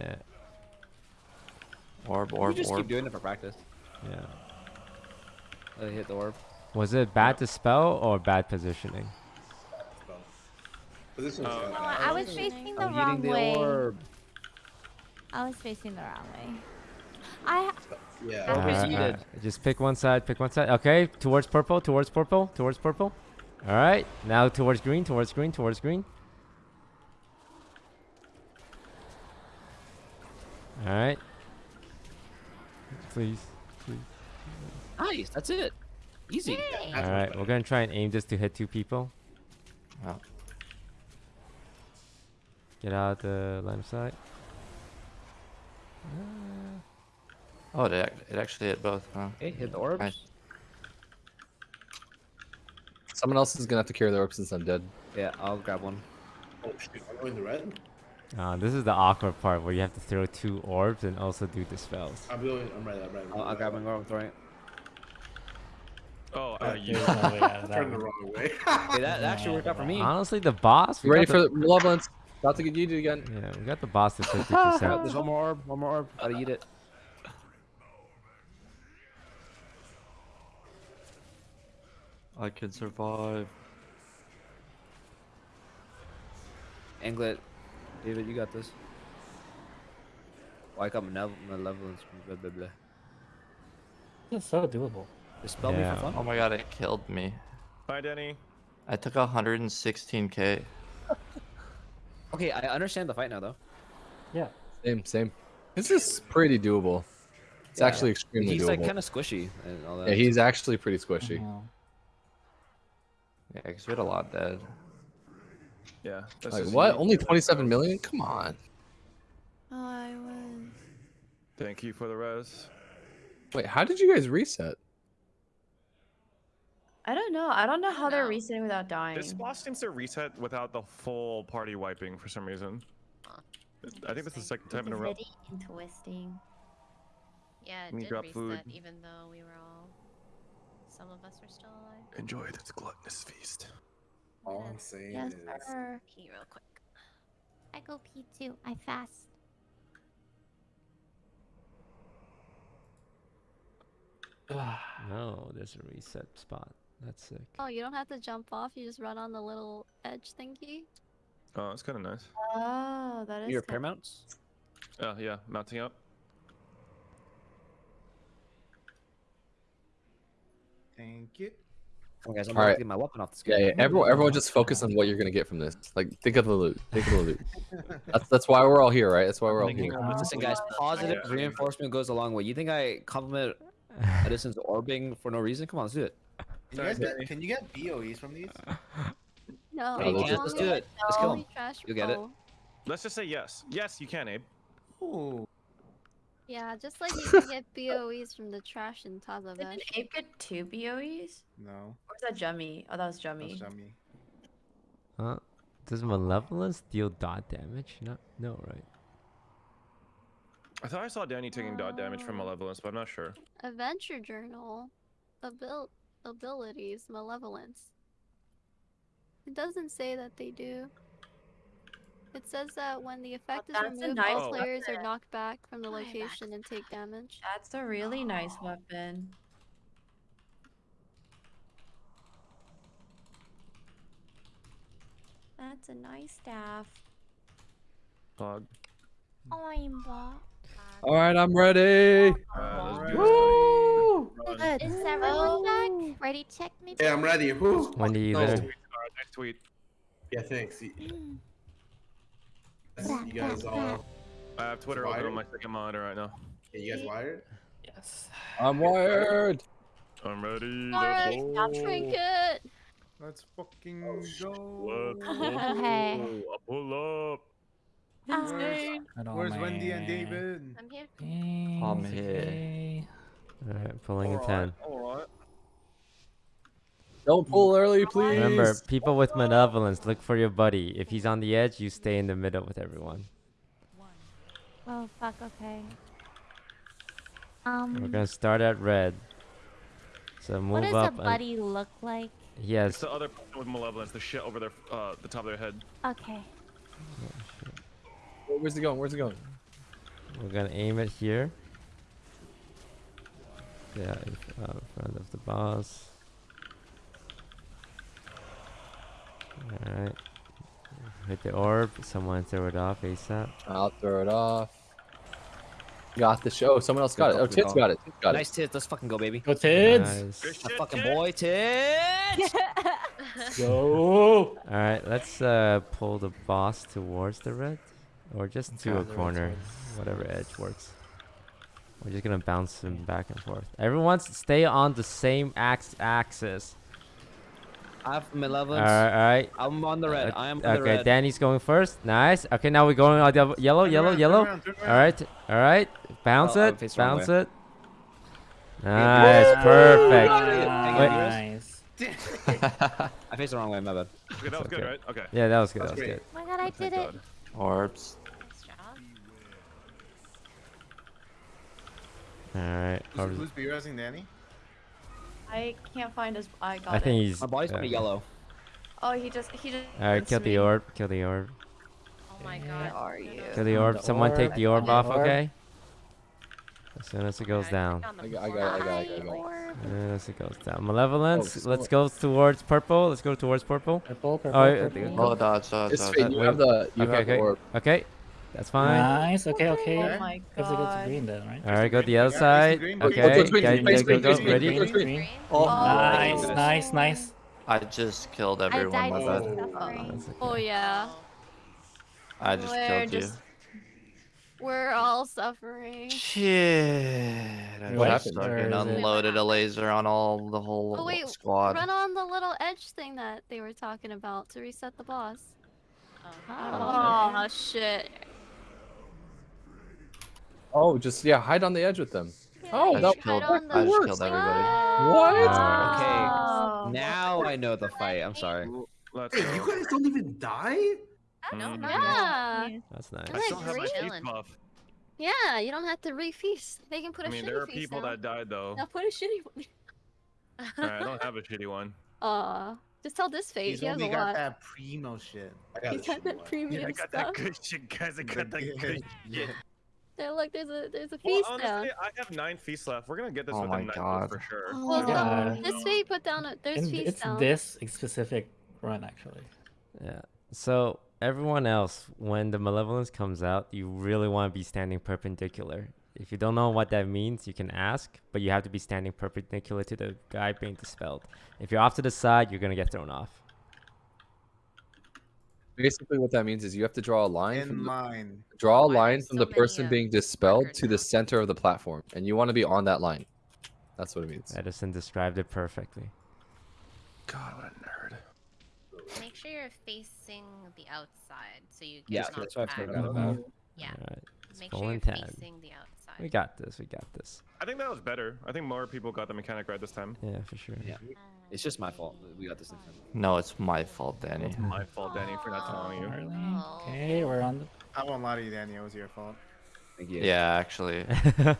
Orb,
You just
orb.
keep doing it for practice.
yeah.
Oh, Let it hit the orb.
Was it bad to spell or bad positioning?
Position
Oh.
No. I was facing the
I'm
wrong
the
way.
orb.
I was facing the wrong way. I
Yeah.
Orb is
Alright,
yeeted.
alright. Just pick one side. Pick one side. Okay, towards purple. Towards purple. Towards purple. All right. Now towards green. Towards green. Towards green. All right. Please. Please.
Nice. That's it. Easy.
Yay.
All right. We're gonna try and aim this to hit two people.
Oh.
Get out the line of sight. Uh,
Oh, it, it actually hit both, huh?
Hey, hit the orbs.
Nice.
Someone else is gonna have to carry the orb since I'm dead.
Yeah, I'll grab one.
Oh shoot, I'm going the red.
Uh, this is the awkward part where you have to throw two orbs and also do the spells.
I'm going. I'm red. I'm red.
I'll, I'll grab one. I'm throwing it.
Oh,
Uh,
you.
There's <laughs> no way out of that
Turned the wrong way. <laughs>
Hey, that, that actually worked out for me. <laughs>
Honestly, the boss.
You
we
ready
got
for
the,
the malevolence? About to get yeeted again.
Yeah, we got the boss to fifty
Oh,
percent.
there's one more orb. One more orb. Gotta eat it.
I can survive.
Anglet. David, you got this. Oh, I got malev- malevolence. Blah, blah, blah.
It's so doable.
Dispel
Yeah.
me for
Oh my god, it killed me.
Bye, Denny.
I took 116k.
Okay, I understand the fight now, though.
Yeah.
Same, same. This is pretty doable. It's
Yeah.
actually extremely
He's
doable.
like kind of squishy and all that.
Yeah, he's actually pretty squishy.
Yeah, because we had a lot dead.
Yeah. that's
Like what? Only
to this
27
res.
million? Come on.
Oh, I was.
Thank you for the res.
Wait, how did you guys reset?
I don't know. I don't know how they're resetting without dying.
This boss seems to reset without the full party wiping for some reason.
Huh.
I think this is the second time in a row.
Very interesting.
Yeah, it
Let me
did
grab
reset,
food.
even though we were all. Some of us were still alive.
Enjoy this gluttonous feast.
All I'm saying
Yes,
is,
sir.
Pee real quick.
I go pee too. I fast. <sighs>
No, there's a reset spot. That's sick.
Oh, you don't have to jump off. You just run on the little edge thingy.
Oh, that's kind of nice.
Oh, that is.
Your
kinda-
paramounts?
Oh, yeah, mounting up.
Thank you.
Come guys. I'm
All
about
right.
to get my weapon off this
Yeah, yeah. Everyone, everyone, just focus on what you're gonna get from this. Like, think of the loot. Think of the loot. <laughs> That's that's why we're all here, right? That's why we're all here.
of-
Listen, guys. Positive
Yeah.
reinforcement goes a long way. You think I compliment <laughs> Edison's orbing for no reason? Come on, let's do it.
Can you guys get, can you get BOEs from these? <laughs>
No,
Hey,
as
let's-
let's do it. Let's kill him. You'll get it.
Let's just say yes. Yes, you can, Abe.
Ooh.
Yeah, just like you <laughs> can get BOEs from the trash in
Didn't
Tazavesh.
Ape get two BOEs?
No.
Or was that Jummy? Oh, that was Jummy.
That's yummy.
Huh? Does malevolence deal dot damage? No, no, right?
I thought I saw Danny taking dot damage from
Oh.
Malevolence, but I'm not sure.
Adventure Journal. Abil- abilities. Malevolence. It doesn't say that they do. It says that when the effect is removed,
nice
all players are knocked back from the location and take damage.
That's a really nice weapon. That's a nice staff.
Pog.
I'm ball.
All right, I'm ready.
Uh, let's do
Woo!
this.
Is everyone back? Ready? Check me.
yeah, I'm ready. Whew.
Wendy, you
No.
there?
Alright, nice tweet.
Yeah, thanks. You
Mm.
you guys all.
I have Twitter open on my second monitor right now.
Yeah, you guys wired?
Yes.
I'm wired.
I'm ready.
Alright,
let's
now
go.
trinket!
Let's fucking go.
Let's <laughs>
go.
Okay.
I'll pull up.
Um,
Where's Wendy and David?
I'm here.
I'm here.
Alright, pulling a 10.
Alright.
Don't pull early, please.
Remember, people with malevolence, look for your buddy. If he's on the edge, you stay in the middle with everyone.
oh fuck. Okay. Um, We're
gonna start at red. So move up.
What does a
up. and-
buddy look like?
He
It's the other person with Malevolence, the shit over their, uh, the top of their head.
Okay.
Where's it going? Where's it going?
We're gonna aim it here. Yeah, in uh, in front of the boss. Alright. Hit the orb. Someone throw it off ASAP.
I'll throw it off. Got the show. Someone else got it. Oh,
Good
Tits
call.
got it. Tits got
Nice tits. Let's fucking go, baby.
Go Tids!
Nice.
A
shit,
fucking
Tit.
boy tits. <laughs>
Go!
Alright, let's uh, pull the boss towards the red. Or just to a corner. Whatever edge works. We're just gonna bounce him back and forth. Everyone stay on the same ax axis.
I have
Alright,
malevolence.
All right, all right.
I'm on the red.
Uh,
I am on the
okay,
red.
Danny's going first. Nice. Okay, now we're going on the yellow,
Turn
yellow,
around, turn
yellow.
around, turn
All
around.
right, all right. Bounce
Oh,
it,
facing the wrong
bounce it. Nice, perfect. Wait,
Nice. <laughs>
I faced the wrong way. My bad.
Okay, that was good, right? Okay.
Yeah, that was good. That
That's
was
great.
good.
Oh my god, I did it.
Orbs.
Nice job.
All right.
Who's,
orbs-
who's B-resing Danny?
I can't find his. I got
I think
it.
he's.
My body's
uh,
kind of yellow.
Oh, he just he just.
All right,
wants
kill the orb. Kill the orb.
Oh my
Where
god.
are you?
Kill the orb.
the
Someone take the orb off,
orb.
okay? As soon as it goes
Yeah,
down.
I got- I got it, I got it, I got it, I got
As soon as it goes down. Malevolence.
just
Let's
go-
go towards purple. Let's go towards purple.
Purple, purple,
Oh, yeah,
purple.
Oh, dodge, dodge,
It's
dodge.
You
wait.
have the you
Okay,
have the orb.
Okay. That's fine.
Nice. Okay, okay.
Oh my
Have to go to
god.
green then, right?
All right, go to the
Yeah,
other side.
green,
go-
Okay.
go green,
Go, go, go, go. Ready?
green.
Green?
Oh,
Nice,
goodness.
nice, nice.
I just killed
I
everyone,
died
my bad.
suffering.
Oh, that's
Oh yeah.
I just
We're
killed you.
We're all suffering.
Shit. I
What
just
happened?
Or
fucking unloaded a laser on all the whole
Oh wait,
squad.
run on the little edge thing that they were talking about to reset the boss.
Oh.
Oh shit.
Oh, just yeah, hide on the edge with them. Oh,
I
that
just killed,
on
I
the
just killed everybody.
What? Ah.
Oh.
Okay. Now I know the fight. I'm sorry.
Let's
Hey,
go.
you guys don't even die?
Mm.
No,
not
Yeah.
That's nice.
I still have my
Chilling.
feast buff.
Yeah, you don't have to refeast. They can put
I
a
mean,
shitty
there are people
down.
that died though.
Now put a shitty one. <laughs>
Alright, I don't have a shitty one.
Aw. Just tell this fate.
He's
He has a
only got
lot.
that primo shit.
I got
He's
a
got that
one.
premium
I got
stuff.
that good shit, guys. I got that good shit.
There, look, there's a there's a
Well,
feast
honestly,
down.
I have nine feasts left. We're gonna get this
Oh
within
my
nine
God.
for sure.
Oh, oh well,
Yeah.
no, this fate put down a there's
And
feast
it's
down.
this specific run actually.
Yeah. So everyone else, when the malevolence comes out, you really want to be standing perpendicular. If you don't know what that means, you can ask, but you have to be standing perpendicular to the guy being dispelled. If you're off to the side, you're gonna get thrown off.
Basically, what that means is you have to draw a line
In
from the,
line.
draw a
Why
line from
so
the
many,
person
uh,
being dispelled
records
to the center of the platform, and you want to be on that line. That's what it means.
Edison described it perfectly.
God, what a nerd.
Make sure you're facing the outside so you can
Yeah, that's what I've
act-
figured.
Mhm.
Yeah.
Alright.
Make sure you're
in 10.
facing the outside.
We got this. We got this.
I think that was better. I think more people got the mechanic right this time.
Yeah, for sure.
Yeah. It's just my fault. We got this next time.
No, it's my fault, Danny.
It's my fault, Danny, for not telling you.
Oh.
Okay, we're on the.
I won't lie to you, Danny. It was your fault.
Thank you.
Yeah, actually. <laughs>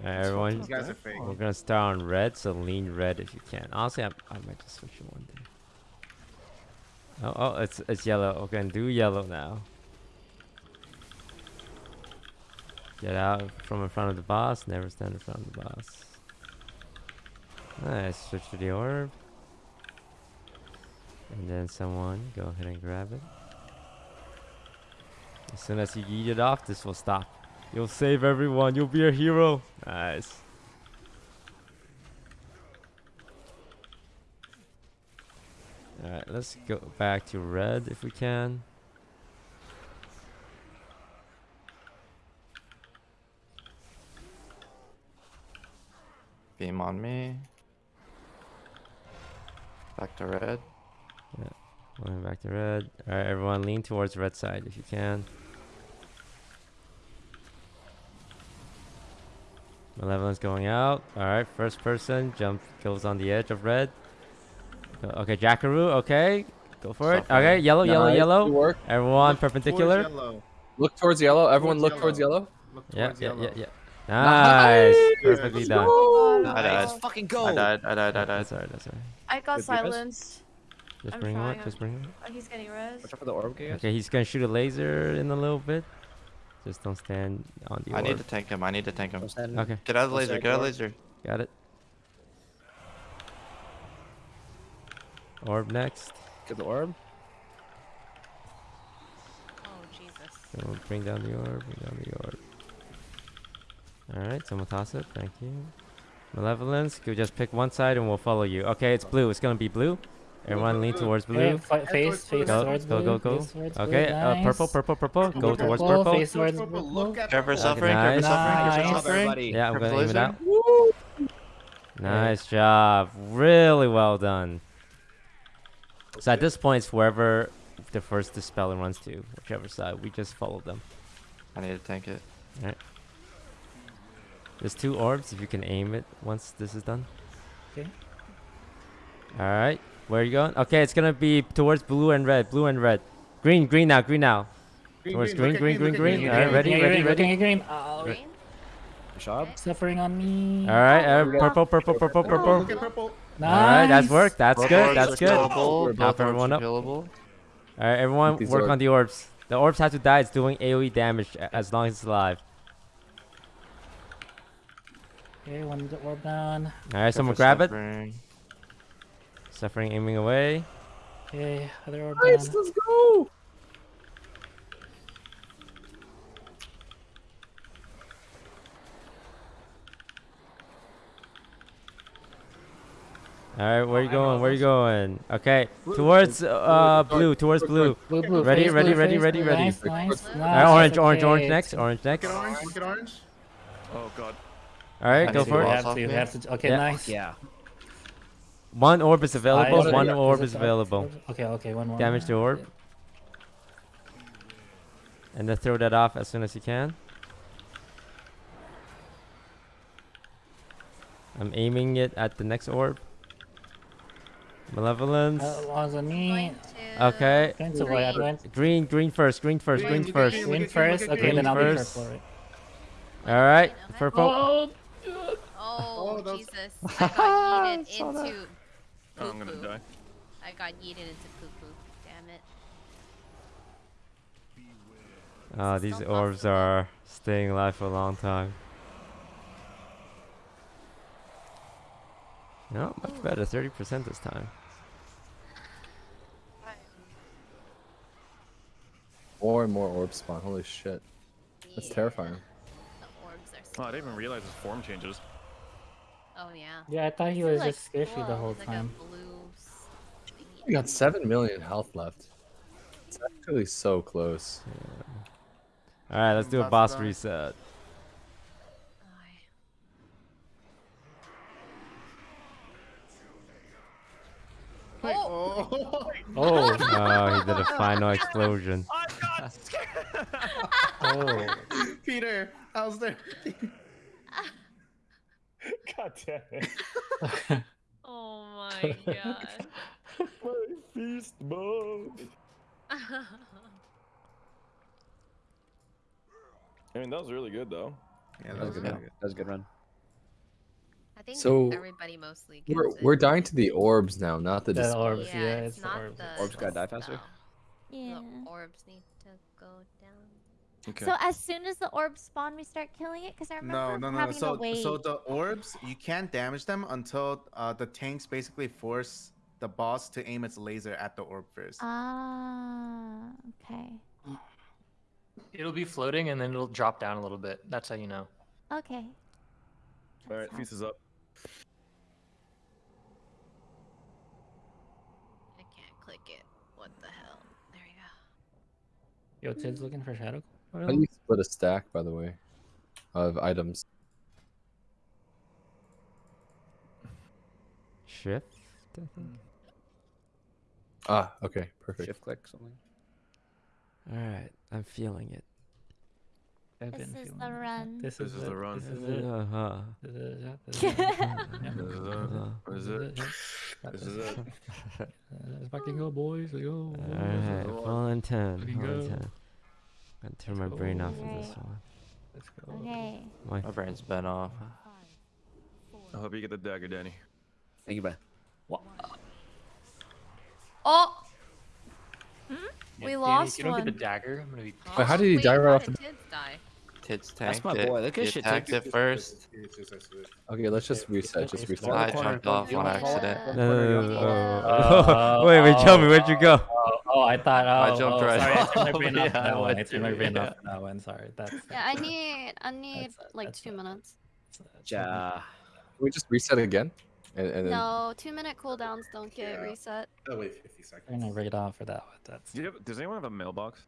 Alright, everyone.
These guys are fake.
We're gonna start on red, so lean red if you can. Honestly, I, I might just switch it one day. Oh, oh, it's it's yellow. We're do yellow now. Get out from in front of the boss. Never stand in front of the boss. Nice. Switch to the orb. And then someone go ahead and grab it. As soon as you eat it off, this will stop. You'll save everyone. You'll be a hero. Nice. Alright, let's go back to red if we can.
Beam on me. Back to red.
Yeah, going back to red. Alright, everyone lean towards red side if you can. Malevolence going out. Alright, first person jump goes on the edge of red. Uh, okay, Jackaroo, okay. Go for it.
Suffering.
Okay, yellow, yellow,
Nice,
yellow.
good.
Everyone
Look towards
perpendicular.
yellow.
Look towards yellow. Everyone
Towards
look towards
yellow.
yellow.
Look
Yeah,
towards
yeah,
yellow.
yeah, yeah. Nice. Perfectly
Let's
done.
I died.
Let's fucking go.
I died. I died. I died.
That's alright, that's alright.
I got silenced.
Just
I'm
bring him up, just bring him up.
Oh, he's getting res.
Watch out for the orb, guys?
Okay, he's gonna shoot a laser in a little bit. Just don't stand on the
I need to tank him. I need to tank him.
Okay,
Get out of the laser. Get out of the laser.
got it. Orb next.
Get the orb.
Oh Jesus.
So we'll bring down the orb, bring down the orb. Alright, someone toss it, thank you. Malevolence, you just pick one side and we'll follow you. Okay, it's blue, it's gonna be blue. Everyone lean towards blue.
fi- face, face
Go,
towards
go,
blue.
go, go.
face towards blue,
Okay, uh, purple, purple, purple. Go towards
Purple,
purple.
Face towards
Purple,
purple.
look at
Care suffering. Care for
Nice.
suffering. Care for
Nice.
suffering.
Yeah, I'm
Purple
gonna aim it
laser.
out. Nice job. Really well done. So at this point, it's wherever the first dispeller runs to, whichever side. We just follow them.
I need to tank it.
Alright. There's two orbs if you can aim it once this is done.
Okay.
Alright. Where are you going? Okay, it's gonna be towards blue and red. Blue and red. Green, green now, green now.
Green,
towards
green,
green, green,
green,
green,
look at
green.
green.
Alright, ready, ready, ready.
green, green.
Green?
Suffering on me.
Alright, uh, purple, purple, purple, purple.
Look at purple.
Alright, that's
Nice.
work. That's
Both
good. That's good.
killable,
Help everyone up. Alright, everyone work on the orbs. The orbs have to die. It's doing AoE damage as long as it's alive.
Okay, one orb down.
Alright,
Go
someone
for
grab it.
suffering.
Suffering aiming away.
Okay, other orb
Nice,
down.
let's go.
Alright, where you going?
know
Where you going? Okay, towards uh blue, towards blue.
Blue, blue,
Ready,
face,
ready,
blue,
ready,
face,
ready,
blue.
ready.
Nice, nice,
Alright,
nice.
orange, orange, orange next, orange next.
Look at orange. Look at orange.
Oh god.
Alright, go for it.
have to, we have to, okay,
Yeah.
nice.
Yeah.
One orb is available,
Five.
one orb is
five?
available.
Okay, okay, one more.
Damage the orb. And then throw that off as soon as you can. I'm aiming it at the next orb. Malevolence.
Uh, was on me.
Okay.
Going to white, went
Green, green first, green first,
Green,
green
look
first.
green,
green
look at green,
first. Okay,
green
then I'll be
first.
purple. Right?
Alright, purple.
Oh,
Oh,
that was-
Jesus. I got yeeted <laughs>
Saw that.
into.
Oh, I'm gonna die.
I got yeeted into poo poo. Damn it.
Oh, these orbs are staying alive for a long time. No, much better. 30% this time.
More and more orbs spawn. Holy shit. That's
Yeah.
terrifying.
The orbs are
Oh, I didn't even realize his form changes.
Oh, yeah.
Yeah, I thought he was
like
just squishy the whole
it's like
time.
blue.
We got 7 million health left. It's actually so close.
Alright, let's do a
Boss
boss reset.
Aye. Oh!
Oh.
Oh, <laughs>
Oh, he did a final explosion.
I got scared.
oh. <laughs>
Peter, how's there? <laughs> <laughs>
God damn it. <laughs>
Oh my <laughs> god.
My feast mode. I mean, that was really good though.
Yeah,
That was a good run. That was a good run.
I think
So,
everybody mostly
We're,
it.
we're dying to the orbs now, not the
The orbs,
Yeah,
yeah,
it's,
it's the
not
orbs.
the
Orbs gotta die faster?
spell.
Yeah.
The orbs need to go down.
Okay.
So as soon as the orbs spawn, we start killing it. Cause I
No,
remember
no, no, no.
having
So,
to wait.
so the orbs, you can't damage them until uh, the tanks basically force the boss to aim its laser at the orb first.
Ah, okay,
It'll be floating and then it'll drop down a little bit. That's how you know.
okay.
All right,
That's
feast is up.
I can't click it. What the hell? There you go.
Yo, Tid's looking for shadow.
How do you split a stack, by the way, of items?
Shift, I think.
Ah, okay, perfect.
Shift click something.
Alright, I'm feeling it.
I've
This
been
is the
it.
run.
This,
This
is,
is the run.
This is it.
Uh-huh.
This <laughs> is it. This is it.
This is it.
Uh,
This is it.
Got
This
this.
is it.
Uh, Let's fucking go, boys. Let's go.
Alright, full in 10.
Fucking
Full in 10. Gotta turn my brain
go.
off of this one.
Let's go.
Okay.
My
My brain's been off.
I hope you get the dagger, Danny.
Thank you, bye.
Oh!
We
Danny,
lost
if you don't
one.
get the dagger, I'm gonna be.
Wait, how did he
Wait,
die right off
did
the-
Tids die?
Tits
That's my boy. Look at
He
shit,
attacked it first.
Okay, let's just reset. Just reset.
I jumped off on accident.
No, no, no, no,
Uh,
oh. <laughs> Wait, wait, tell me,
oh,
where'd you go?
Oh, I thought. Oh,
I jumped
oh,
right
sorry, I
off.
turned my <laughs> brain off
Yeah,
for
I
that one. I
went
turned my brain
yeah.
off for that one. Sorry. That's.
Yeah, I need I need
That's-
like
that's
two
fine.
minutes.
Yeah.
Can we just reset again? And, and then
No, two minute cooldowns don't get
Yeah.
reset.
Oh, wait 50
Turn
seconds.
my brain off for that one. That's.
Do you have, does anyone have a mailbox?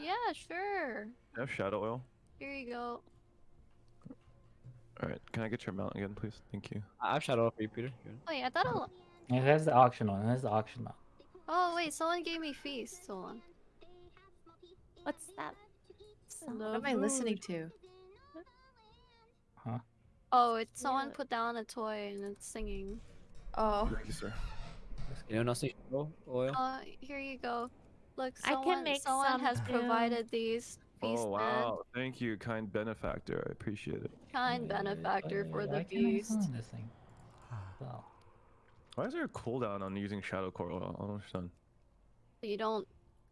Yeah, sure.
Do you have shadow oil?
Here you go.
All right, can I get your mount again, please? Thank you.
I have shadow oil for you, Peter. You want
Wait, I thought. I...
It has the auction one. It has the auction one.
Oh wait, someone gave me feast. Hold on.
What's that?
What am I listening to? Huh?
Oh, it's someone put down a toy and it's singing.
Oh.
Thank you, sir.
Anyone else need oil? oil?
Uh, here you go. Look, someone,
I can make
someone
some
has
too.
provided these. Beast
Oh wow! Thank you, kind benefactor. I appreciate it.
Kind benefactor for the
Why can't I
beast.
find this thing? Oh.
Why is there a cooldown on using shadow core oil? I don't understand.
You don't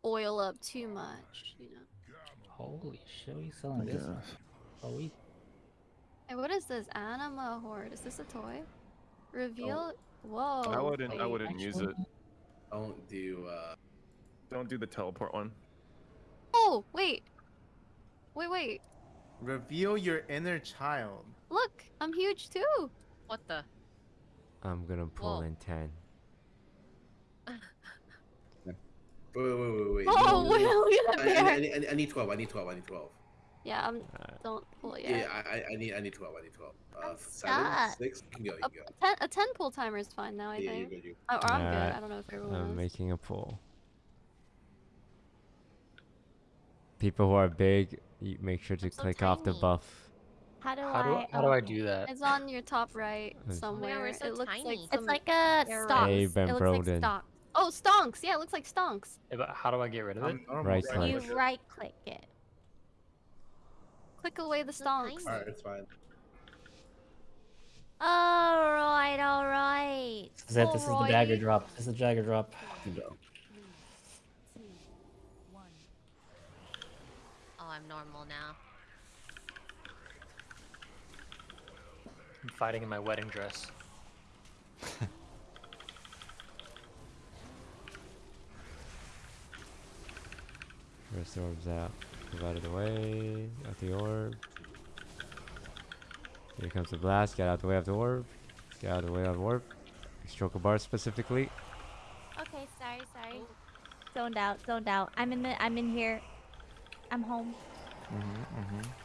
oil up too much, you know.
Holy shit, we selling this?
guess.
Oh, we
Hey, what is this? Anima horde? Is this a toy? Reveal. Whoa.
I wouldn't. I wouldn't use it.
Don't do. uh
Don't do the teleport one.
Oh wait. Wait, wait.
Reveal your inner child.
Look, I'm huge too.
What the?
I'm gonna pull
Whoa.
in 10. <laughs>
Wait, wait, wait, wait. wait.
Oh,
No,
wait,
no, no.
look at that
I, I. I, need- I need twelve. I need twelve. I need twelve.
Yeah, I'm.
Alright.
Don't pull it
Yeah. I, I, I need, I need twelve. I need twelve. Uh, seven, six. You can go. You
A,
can go.
a ten, a ten pull timer is fine now. I
Yeah, you're
think.
good. You.
Oh, or I'm
Alright,
good. I don't know if everyone
I'm
is.
making a pull. People who are big, you make sure to
so
click off the buff.
How do
How do
I?
how do I
oh.
do that?
It's on your top right
hmm.
oh somewhere.
we're so
it looks like.
It's like a
arrow.
stonks.
Hey,
it
Ben
looks like
Broden.
stonks.
Oh, stonks. Yeah, it looks like stonks.
Yeah, but how do I get rid of it?
Right
right?
You
click.
right click it.
Click away the stonks.
All right, it's fine.
All right, all right.
This is it. This is the dagger drop. This is the dagger drop.
Oh, I'm normal now.
I'm fighting in my wedding dress. <laughs>
Where's the orbs out? Move out of the way. Out the orb. Here comes the blast. Get out the way of the orb. Get out of the way of the orb. Stroke a bar specifically.
Okay, sorry, sorry. Zoned out, zoned out. I'm in the. I'm in here. I'm home.
Mm-hmm, mm-hmm.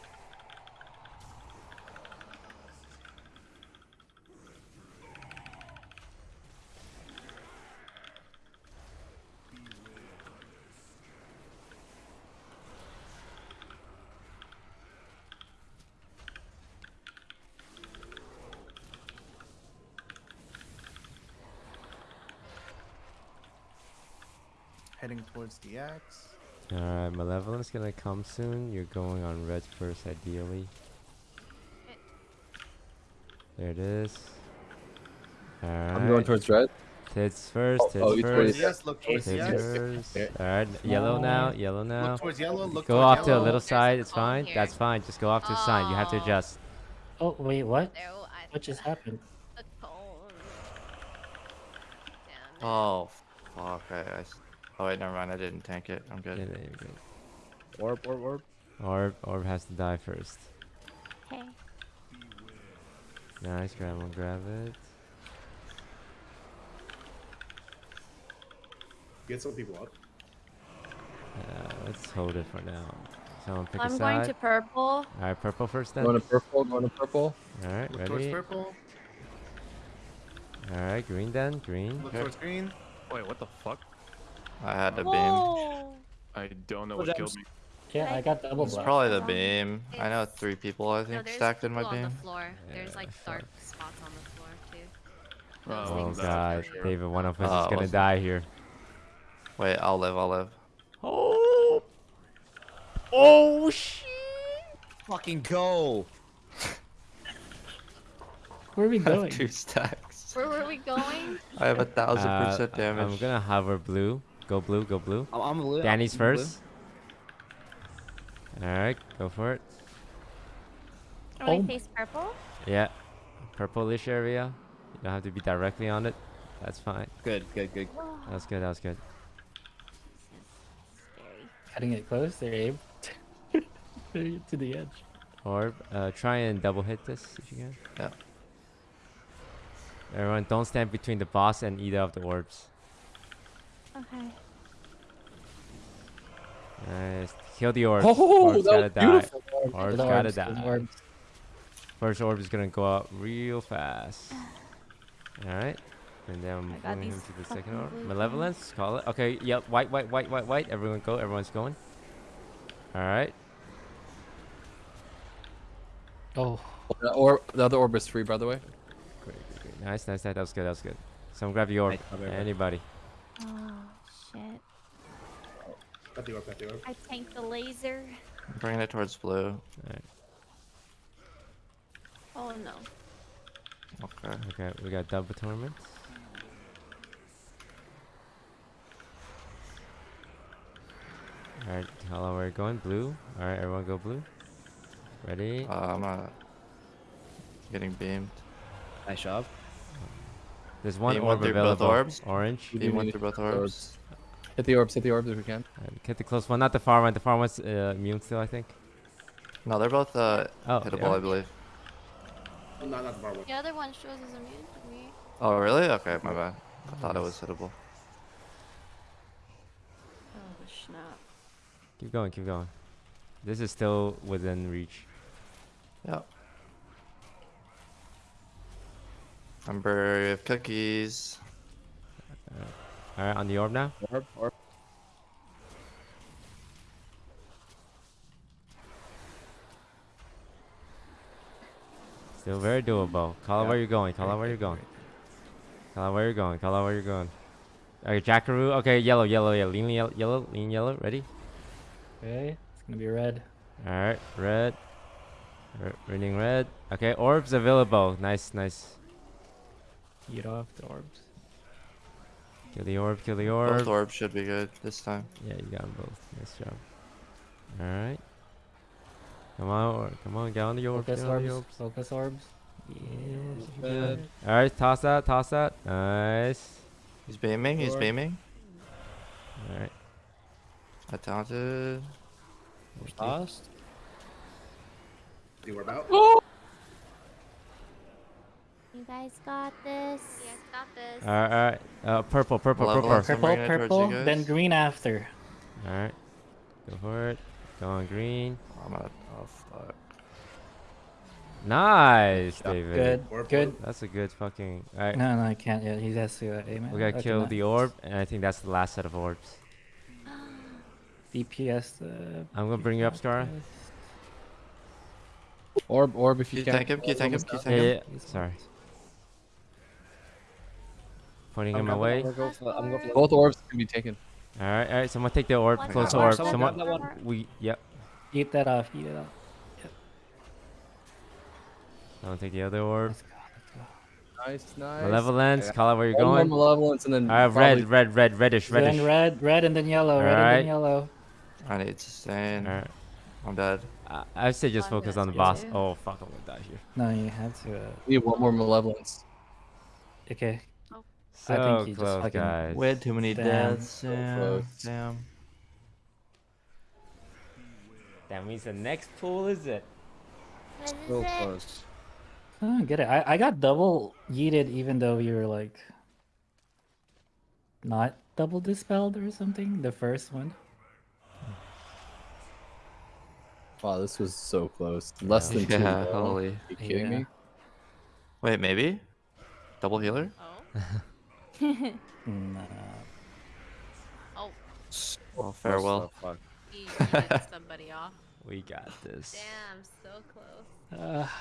Heading towards the X.
Alright, Malevolence gonna come soon. You're going on red first, ideally. There it is. Alright.
I'm going towards red.
Tits first,
Oh,
tits
oh, you
first.
Yes, look towards
Tits
X.
first. Alright, yellow now, yellow now.
Look towards yellow. Look
Go
towards
off to a little side, it's fine.
here.
That's fine. Just go off to the side. You have to
Oh.
adjust.
Oh wait, what?
No,
What just happened?
the cone. Damn it.
Oh, fuck. I, I s- Oh, wait, never mind. I didn't tank it. I'm
Yeah,
good.
there you go.
Orb, orb, orb.
Orb, orb has to die first.
Okay.
Nice, grab one, grab it.
Get some people up.
Uh, let's hold it for now. Someone pick a
I'm
side.
going to purple.
Alright, purple first then.
Going to purple. Going to purple.
Alright,
Look towards
ready?
purple.
Alright, green then, green.
Look towards green.
Wait, what the fuck?
I had the beam.
I don't know
Oh,
what killed me.
Yeah, I got double
It's
blast.
probably the beam. I know three people, I think,
there's
stacked in my
people on the
beam.
floor. There's like dark spots on the floor too.
Oh,
Oh
things
that's
god,
for sure.
David, one of us
Oh,
is gonna die here.
Wait, I'll live. I'll live.
Oh! Oh shit!
Fucking go.
Where are we <laughs>
I have
going?
two stacks.
Where were we going?
I have a thousand
Uh,
percent
I-
damage.
I'm gonna hover blue. Go blue, go blue.
I'm, I'm blue.
Danny's
I'm
first. Alright, go for it.
Are
Oh
we
my-
face purple?
Yeah. Purplish area. You don't have to be directly on it. That's fine.
Good, good, good.
That was good, that was good.
Scary.
Cutting it close there, Abe. <laughs> To the edge.
Orb, uh, try and double hit this if you can.
Yeah.
Everyone, don't stand between the boss and either of the orbs.
Okay.
Uh, nice. Kill the orbs.
Oh,
orbs
that
gotta die.
beautiful.
Orbs
The
gotta
orbs,
die.
orbs.
First orb is gonna go out real fast. Alright. And then I'm
I
him to the second orb. Malevolence, call it. Okay, yep, white, white, white, white, white. Everyone go, everyone's going. Alright.
Oh.
oh the, or, the other orb is free, by the way.
Great, great, great. Nice, nice, nice. That was good. That was good. Someone grab the orb.
Nice job, everybody.
Anybody.
Oh shit!
Got the orb, got the orb.
I tanked the laser.
I'm bringing it towards blue.
Alright.
Oh no.
Okay.
Okay, we got double tournament. Alright, how long we're going? Blue. Alright, everyone go blue. Ready?
Uh, I'm uh, getting beamed.
Nice job.
There's one
beam
orb
went through both
available.
orbs.
Orange.
Beam went through both orbs.
Hit the orbs, hit the orbs if we can.
Alright, Hit the close one, not the far one. The far one's uh, immune still, I think.
No, they're both uh,
Oh,
hittable,
yeah.
I believe.
Oh, no, not the bar one.
The other one shows as immune to me.
Oh, really? Okay, my bad. I thought it was hittable.
Oh snap!
Keep going, keep going. This is still within reach.
Yep. Remember, we have cookies.
Uh, Alright, on the orb now.
Orb, orb.
Still very doable. Call out where you're going. Call out where you're going. Call out where you're going. Call out where you're going. Okay, Jackaroo. Okay, yellow, yellow, yellow. Lean yellow, yellow, lean yellow. Ready?
Okay. It's gonna be red.
Alright, red. R- reading red. Okay, orbs available. Nice, nice.
Eat off the orbs.
Kill the orb, kill the orb.
Both
orb.
orbs should be good this time.
Yeah, you got them both. Nice job. Alright. Come on, or, come on, get on the orb.
Focus
Get on the
orbs.
orbs.
Focus orbs.
Yeah.
Good.
Alright, toss that, toss that. Nice.
He's beaming, he's beaming.
Alright.
I taunted.
Tossed.
The orb out.
You guys got this.
Yes, got this.
Alright, alright. Uh, purple, purple,
Level
purple.
Purple,
bringing it towards you
purple, then green after.
Alright. Go for it. Go on green.
I'm gonna. Oh fuck.
Nice, David.
Good,
Orb,
good.
That's a good fucking. Alright.
No, no, I can't yet. He has to uh, aim it.
We gotta
Okay,
kill
nice.
the orb, and I think that's the last set of orbs. <gasps>
DPS. Uh,
I'm gonna bring you up, Scar.
Orb, orb if
Can
you
you
can.
tank him? Can you tank him? Can you
Yeah,
tank
yeah, yeah. Sorry. Pointing
I'm
him
going
away.
I'm going for- I'm going for-
Both orbs can be taken.
Alright, alright. Someone take the orb.
One
Close
more,
orb.
someone
Someone.
grab that.
We. Yep.
eat that off. Eat it off.
Someone take the other orb.
Let's go. Let's go.
Nice, nice.
Malevolence. Call out where you're going.
malevolence and then.
Alright,
probably-
red, red, red, reddish, reddish.
Then red, red, and then yellow. Red and
Alright.
then yellow.
I need sustain.
Alright.
I'm dead.
I I say just focus on the boss.
too.
Oh fuck, I'm gonna die here.
No, you have to. Uh,
Need one more malevolence.
okay.
So
I think you just
close,
fucking
guys.
We had too many
Damn.
deaths. Damn.
close.
Damn.
That means the next pool is it.
What is
So
it?
close.
I don't get it. I, I got double yeeted even though you were like not double dispelled or something. The first one.
Wow, this was so close. Less than <laughs> two.
Yeah, holy.
Are you kidding
Yeah.
me?
Wait, maybe? Double healer? Oh. <laughs>
Nah.
Oh,
Oh, farewell.
Oh, fuck. <laughs>
he somebody off.
We got this.
Damn, so close.
Uh, <sighs>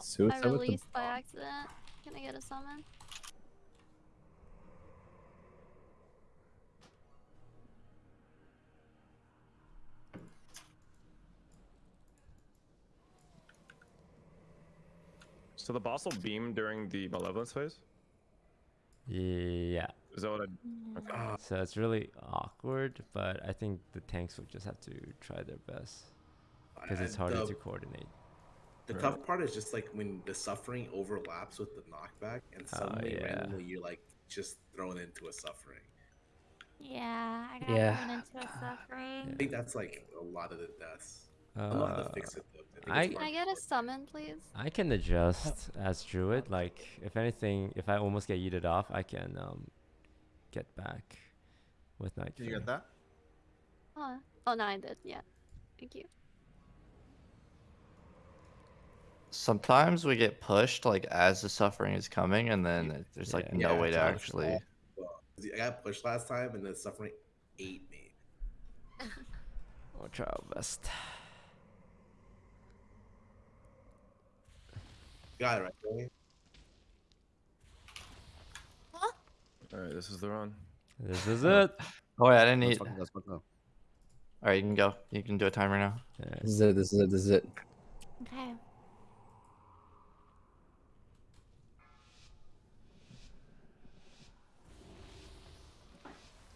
Suicide with the
released by accident. Can I get a summon?
So the boss will beam during the malevolence phase.
Yeah.
Is that what I? Okay. Mm.
So it's really awkward, but I think the tanks will just have to try their best because it's harder
the-
to coordinate.
The
Right.
tough part is just like when the suffering overlaps with the knockback, and
Oh,
suddenly
yeah.
randomly you're like just thrown into a suffering.
Yeah, I got
Yeah.
thrown into a suffering.
I think that's like a lot of the deaths. I don't know how to
Uh,
fix it though. I, think
I-
it's
Can I get a summon, please?
I can adjust as Druid. Like, if anything, if I almost get yeeted off, I can um, get back with Night
Did you get that?
Oh, oh no, I did. Yeah. Thank you.
Sometimes we get pushed like as the suffering is coming, and then there's like
Yeah.
no
Yeah,
way to
it's all
actually.
Well, 'cause I got pushed last time, and the suffering ate me.
We'll try our best.
Got it right. Joey?
All right, this is the run.
This is it.
Oh wait, I didn't
Let's
eat.
fucking go, let's fucking go.
All right, you can go. You can do a timer now.
This is it. This is it. This is it.
Okay.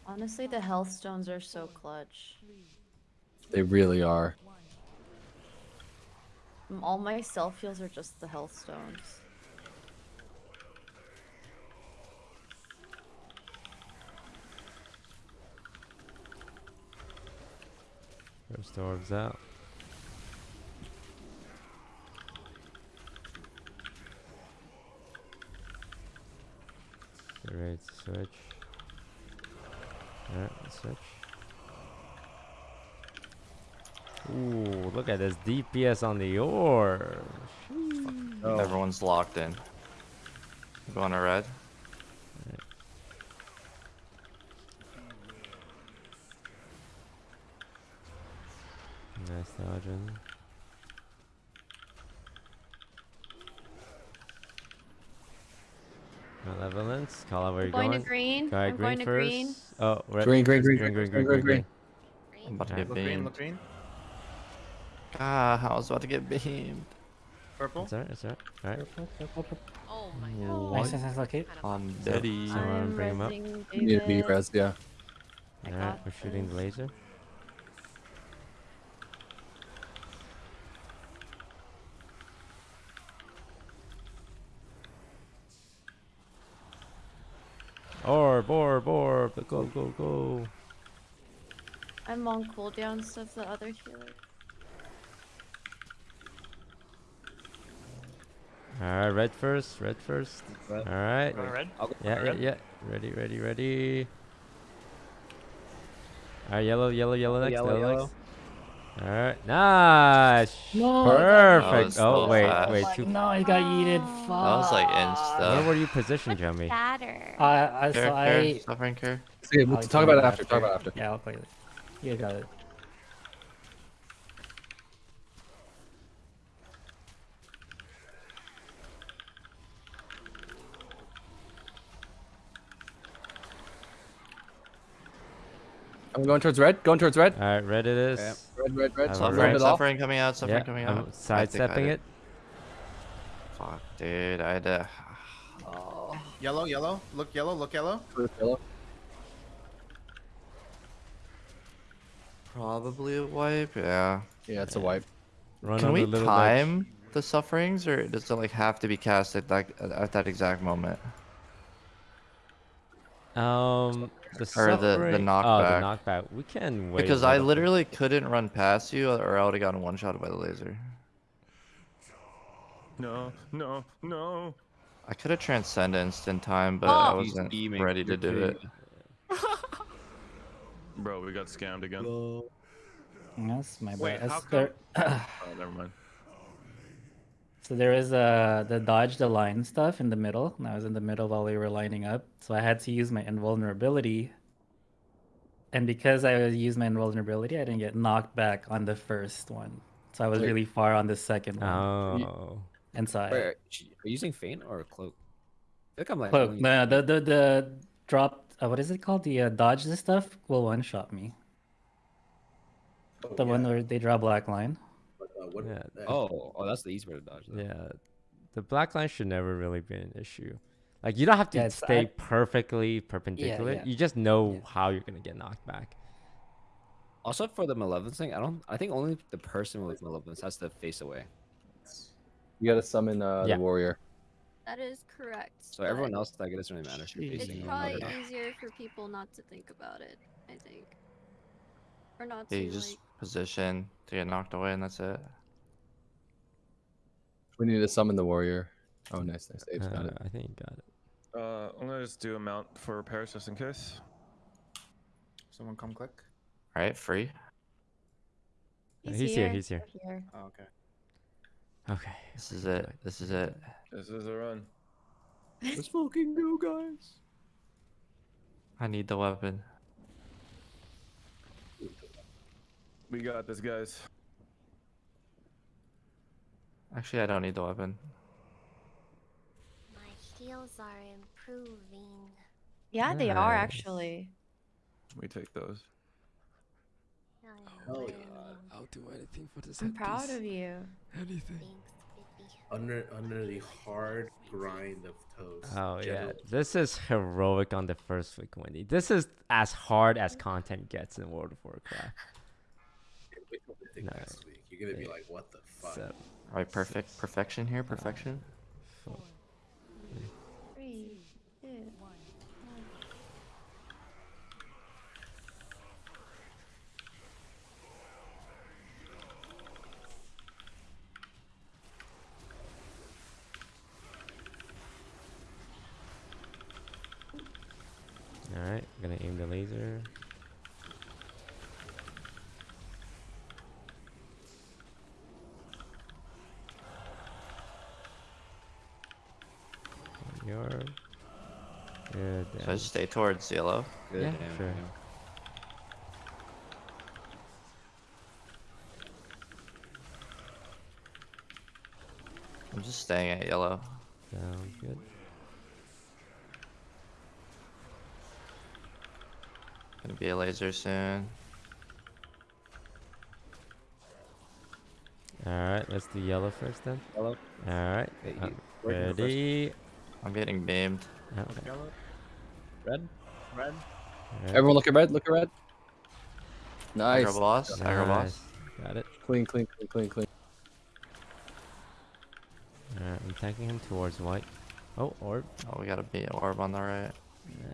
Honestly, the health stones are so clutch.
They really are.
All my self heals are just the health stones.
First orbs out. Ready to switch. Alright, switch. Ooh, look at this DPS on the ore.
Oh. Everyone's locked in. Going to red.
Nice dodging. Malevolence, call out where you're
going.
Going
to green.
Go ahead, green,
green
first.
Green.
Oh, red.
Green, green, green,
green, green,
green,
green,
green.
green. green.
I'm about to get beamed.
Green, green.
Ah, I was about to get beamed.
Purple.
It's alright, it's alright. Alright.
Oh my
god.
Nice, nice, nice, okay.
On
So-
Daddy.
Someone
I'm
bring him up.
resing
You need to be
David.
res, yeah.
Alright, we're shooting the
this.
laser. Orb, orb, orb, go, go, go.
I'm on cooldown, so it's the other healer.
Alright, red first, red first.
Red.
Alright.
Going red?
I'll
Yeah, yeah, yeah. Ready, ready, ready. Alright, yellow, yellow, yellow next,
Yellow,
yellow,
yellow.
Alright, nice.
No.
Perfect. Oh
so
wait,
fast.
wait,
Like,
two.
no, I got yeeted.
That was like
Where
insta.
were you positioned, Jemmy?
Shatter.
I, I,
Care,
so
care,
I.
suffering care.
See,
I'll
talk about it after. Talk about it after.
Yeah, I'll play it. You got it.
I'm going towards red. Going towards red.
Alright, red it is.
Okay.
Red, red, red.
I'm
Suffering,
Suffering, suffering coming out. Suffering
Yeah,
coming
I'm
out. I think I
sidestepping it.
Fuck, dude. I had to.
Yellow, yellow. Look yellow, look yellow.
Towards yellow.
Probably a wipe. Yeah.
Yeah, it's a wipe.
Run
Can we
the little
time the sufferings, or does it like have to be cast at that at that exact moment?
ledge. Um, the
Or the- the knockback.
Oh, the knockback. We can wait.
Because I
little bit.
literally couldn't run past you, or I would have gotten one shot by the laser.
No, no, no.
I could have transcendenced in time, but ah! I
Oh, he's
wasn't
beaming.
ready to do it.
Bro, we got scammed again.
That's my
Wait,
bad.
how
That's there- <clears throat>
Oh, never mind.
So there is uh the dodge the line stuff in the middle, and I was in the middle while we were lining up. So I had to use my invulnerability. And because I used my invulnerability, I didn't get knocked back on the first one. So I was
Wait.
really far on the second one.
Oh.
And so I
Wait, are you using feint or cloak? I think I'm like.
cloak.
only-
No, the the the drop. Uh, what is it called? The uh, dodge the stuff will one shot me. The one where they draw black line.
Uh, what,
Yeah.
uh,
Oh, oh, that's the easy way to dodge. Though.
Yeah, the black line should never really be an issue. Like you don't have to
Yeah,
stay
I-
perfectly perpendicular.
yeah.
You just know
Yeah.
how you're gonna get knocked back.
Also, for the malevolence thing, I don't. I think only the person with malevolence has to face away.
You gotta summon uh,
Yeah.
the warrior.
That is correct.
So everyone else, like, it doesn't really matter if you're
It's
It's probably
one or not.
easier for people not to think about it. I think, or not
Yeah,
to
you just
like.
Position to get knocked away, and that's it.
We need to summon the warrior. Oh, nice, nice. Dave's got
Uh,
it.
I think you got it.
Uh, I'm gonna just do a mount for repairs just in case.
Someone come click.
All right, free.
Uh, He's, here. He's here.
Here.
Oh, okay.
Okay.
This is it. This is it.
This is a run. <laughs>
Let's fucking go, guys.
I need the weapon.
We got this, guys.
Actually, I don't need the weapon.
My heals are improving.
Yeah, they are
Nice.
actually.
We take those.
Hell yeah.
I'll do anything for this.
I'm proud of you.
Anything.
Under under the hard grind of toast.
Oh yeah, this is heroic on the first week, Wendy. This is as hard as content gets in World of Warcraft. <laughs>
Wait till think
No.
next week. You're gonna be like, what the fuck?
So,
Alright, perfect. Perfection here. Perfection.
four,
Three, two, one.
All right, gonna aim the laser. Your good.
So I just stay towards yellow.
Good,
Yeah,
damn,
sure.
I'm just staying at yellow.
Sounds good.
Gonna be a laser soon.
All right, let's do yellow first then.
Yellow.
All right,
Okay,
uh,
you- first-
ready.
I'm getting beamed.
Okay.
Yellow. Red.
Red.
Everyone look at red. Look at red. Nice.
Aggro boss. Aggro boss.
Got it.
Clean, clean, clean, clean, clean.
All right, I'm taking him towards white. Oh, orb.
Oh, we got a beat orb on the right.
Yeah.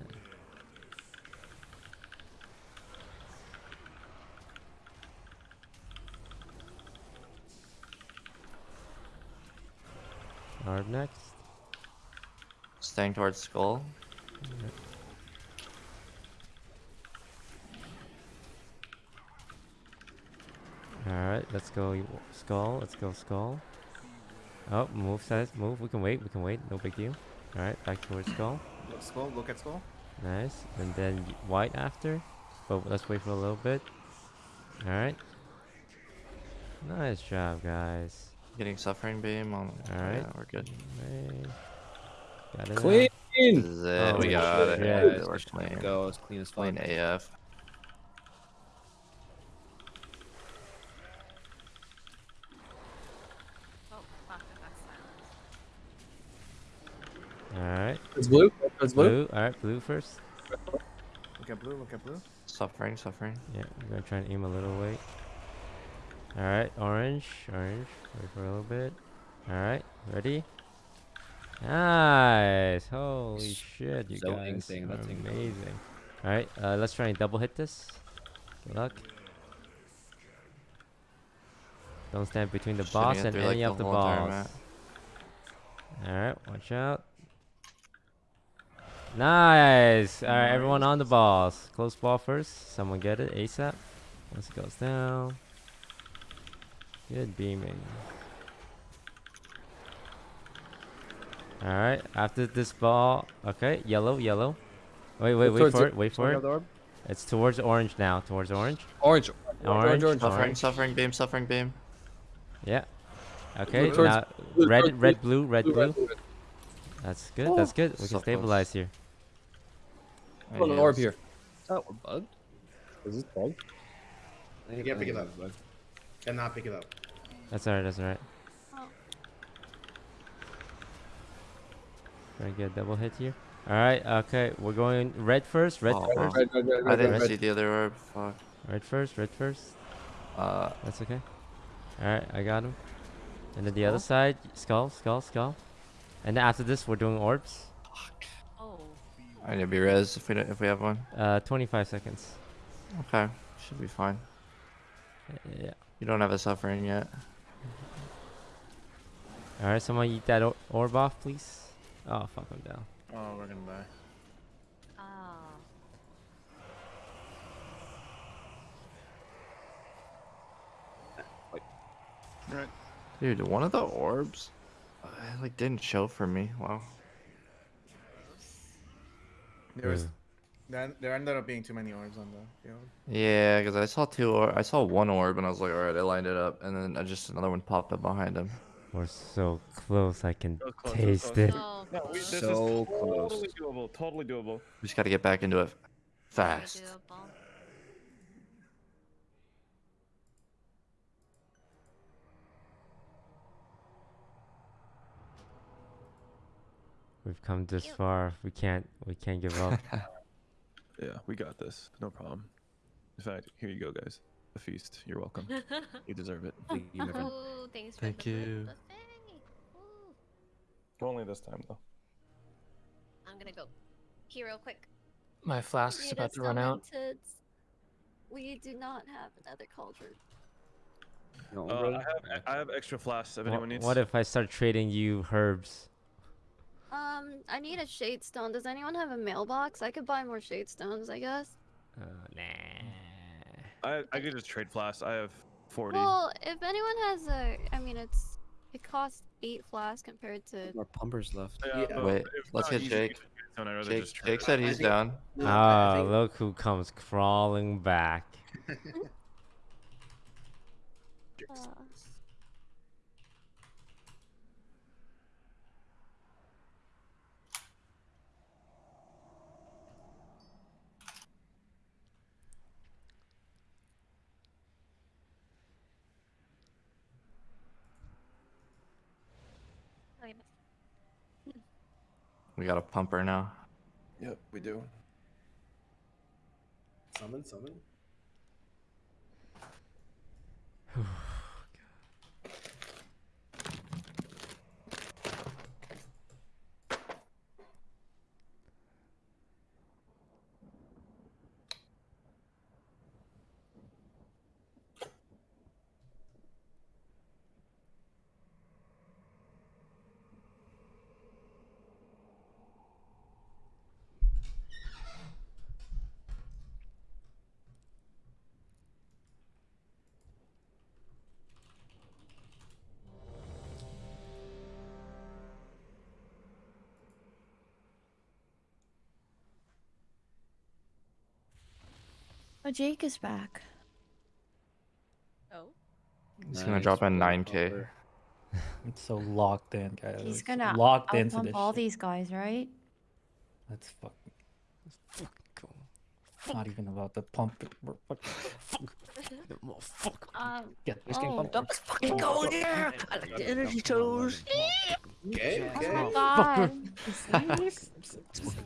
Orb next.
Staying towards skull.
Alright, let's go skull. Let's go skull. Oh, move size. Move. We can wait. We can wait. No big deal. Alright, back towards skull.
Look skull. Look at skull.
Nice. And then white after. But let's wait for a little bit. Alright. Nice job, guys.
Getting suffering beam on.
Alright.
Yeah, we're good.
Hey. Got it now.
Clean.
This is it.
Oh,
we
shit.
got it.
Yeah,
Yeah,
it's
we're clean.
Go as clean as
Clean
fuck.
AF.
Oh, fuck, I got silenced.
Alright.
It's blue. It's blue.
Blue. Alright, blue first.
Look at blue. Look at blue.
Suffering, suffering.
Yeah, I'm gonna try and aim a little weight. Alright, orange, orange. Wait for a little bit. Alright, ready? Nice! Holy shit, you
Zoning
guys
thing,
are
that
amazing. Alright, uh, let's try and double hit this. Good luck. Don't stand between the boss and
through, like,
any
the
of the
whole
balls. Alright, watch out. Nice! Alright, everyone on the balls. Close ball first. Someone get it ASAP. Once it goes down. Good beaming. Alright, after this ball. Okay, yellow, yellow. Wait, wait, wait for
it.
it. Wait for it.
got the orb?
It's towards orange now. Towards orange.
Orange.
Orange.
orange.
Suffering,
Orange.
suffering beam, suffering beam.
Yeah. Okay,
Blue
now
blue
red, red,
blue.
blue, red,
Blue,
blue.
blue.
That's good.
Oh,
That's good. We
so
can
close.
stabilize here.
Oh, an orb here.
Oh, we're bugged.
Is this bugged?
You can't pick it up. Cannot pick it up.
That's alright. That's alright.
Oh.
Trying to get a double hit here. Alright, okay. We're going red first. Red
Oh,
first.
wow.
Red, red, red,
I didn't
red,
see the other orb. Fuck.
Red first. Red first.
Uh,
That's okay. Alright, I got him. And then the other side, skull, skull, skull. And then after this, we're doing orbs. Fuck.
Oh.
I need to be res if we don't, if we have one.
Uh, 25 seconds.
Okay, should be fine.
Yeah.
You don't have a suffering yet.
Alright, someone eat that or orb off, please. Oh, fuck, I'm down.
Oh, we're gonna die.
Ah.
Right.
Dude, one of the orbs, uh, like didn't show for me. Wow.
There was
Yeah.
Then there ended up being too many orbs on the field.
Yeah, because I saw two or I saw one orb and I was like, all right, I lined it up, and then I just another one popped up behind him.
We're so close. I can
So close, so
taste
close.
it.
Oh,
No, we, this
So
is
close.
totally doable. Totally doable.
We just got to get back into it
very
fast.
doable.
We've come this far. We can't. We can't give up. <laughs>
Yeah, we got this. No problem. In fact, here you go, guys. A feast. You're welcome. <laughs> you deserve it.
Thank you, my
thanks for
Thank
the food
you.
Buffet. Ooh.
Only this time, though.
I'm gonna go here real quick.
My flask is about to run out.
demented. We do not have another cauldron.
No,
Uh. I have I have extra flasks if
Wha-
anyone needs.
what if I start trading you herbs?
Um, I need a shade stone. Does anyone have a mailbox? I could buy more shade stones, I guess.
Uh, nah.
I I could just trade flasks. I have forty.
Well, if anyone has a, I mean, it's it costs eight flasks compared to.
More pumpers left.
yeah,
yeah.
Wait, let's
not
get Jake.
to trade stone, I'd rather
Jake,
just
Jake said he's
think-
down.
No,
Ah,
think-
look who comes crawling back. <laughs> <laughs>
Uh,
Okay,
We got a pumper now.
Yep, we do.
Summon, summon. <sighs> <sighs> <sighs>
Oh, Jake is back.
Oh.
He's gonna drop
a
9k.
pumper. <laughs>
It's so locked in, guys.
He's gonna
locked into
outpump
this.
all
shit.
these guys, right?
Let's fuck. Not even about the pump. it, we're fucking-
Um.
Get this
Oh,
game pumped.
Let's fucking go in there! I like the energy toes.
Okay,
Oh
okay.
my god.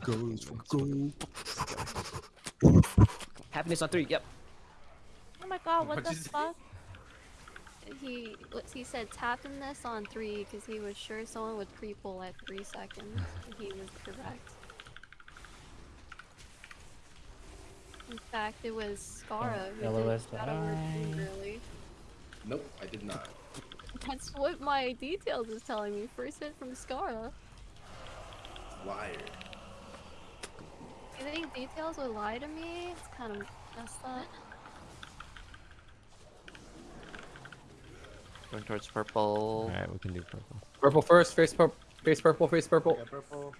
go, let's fucking go. Happiness on three, yep.
oh my god, what
What'd
the fuck? He what he said tapping this on three because he was sure someone would pre-pull at three seconds. he was correct. In fact, it was Scara oh, who
yellow
did that over really.
Nope, I did not.
That's what my details is telling me. First hit from Scara.
Liar.
You think details would lie to me? It's kind of messed up.
Going towards purple.
All right, we can do purple.
Purple first. Face purple. Face purple. Face purple.
Yeah, purple.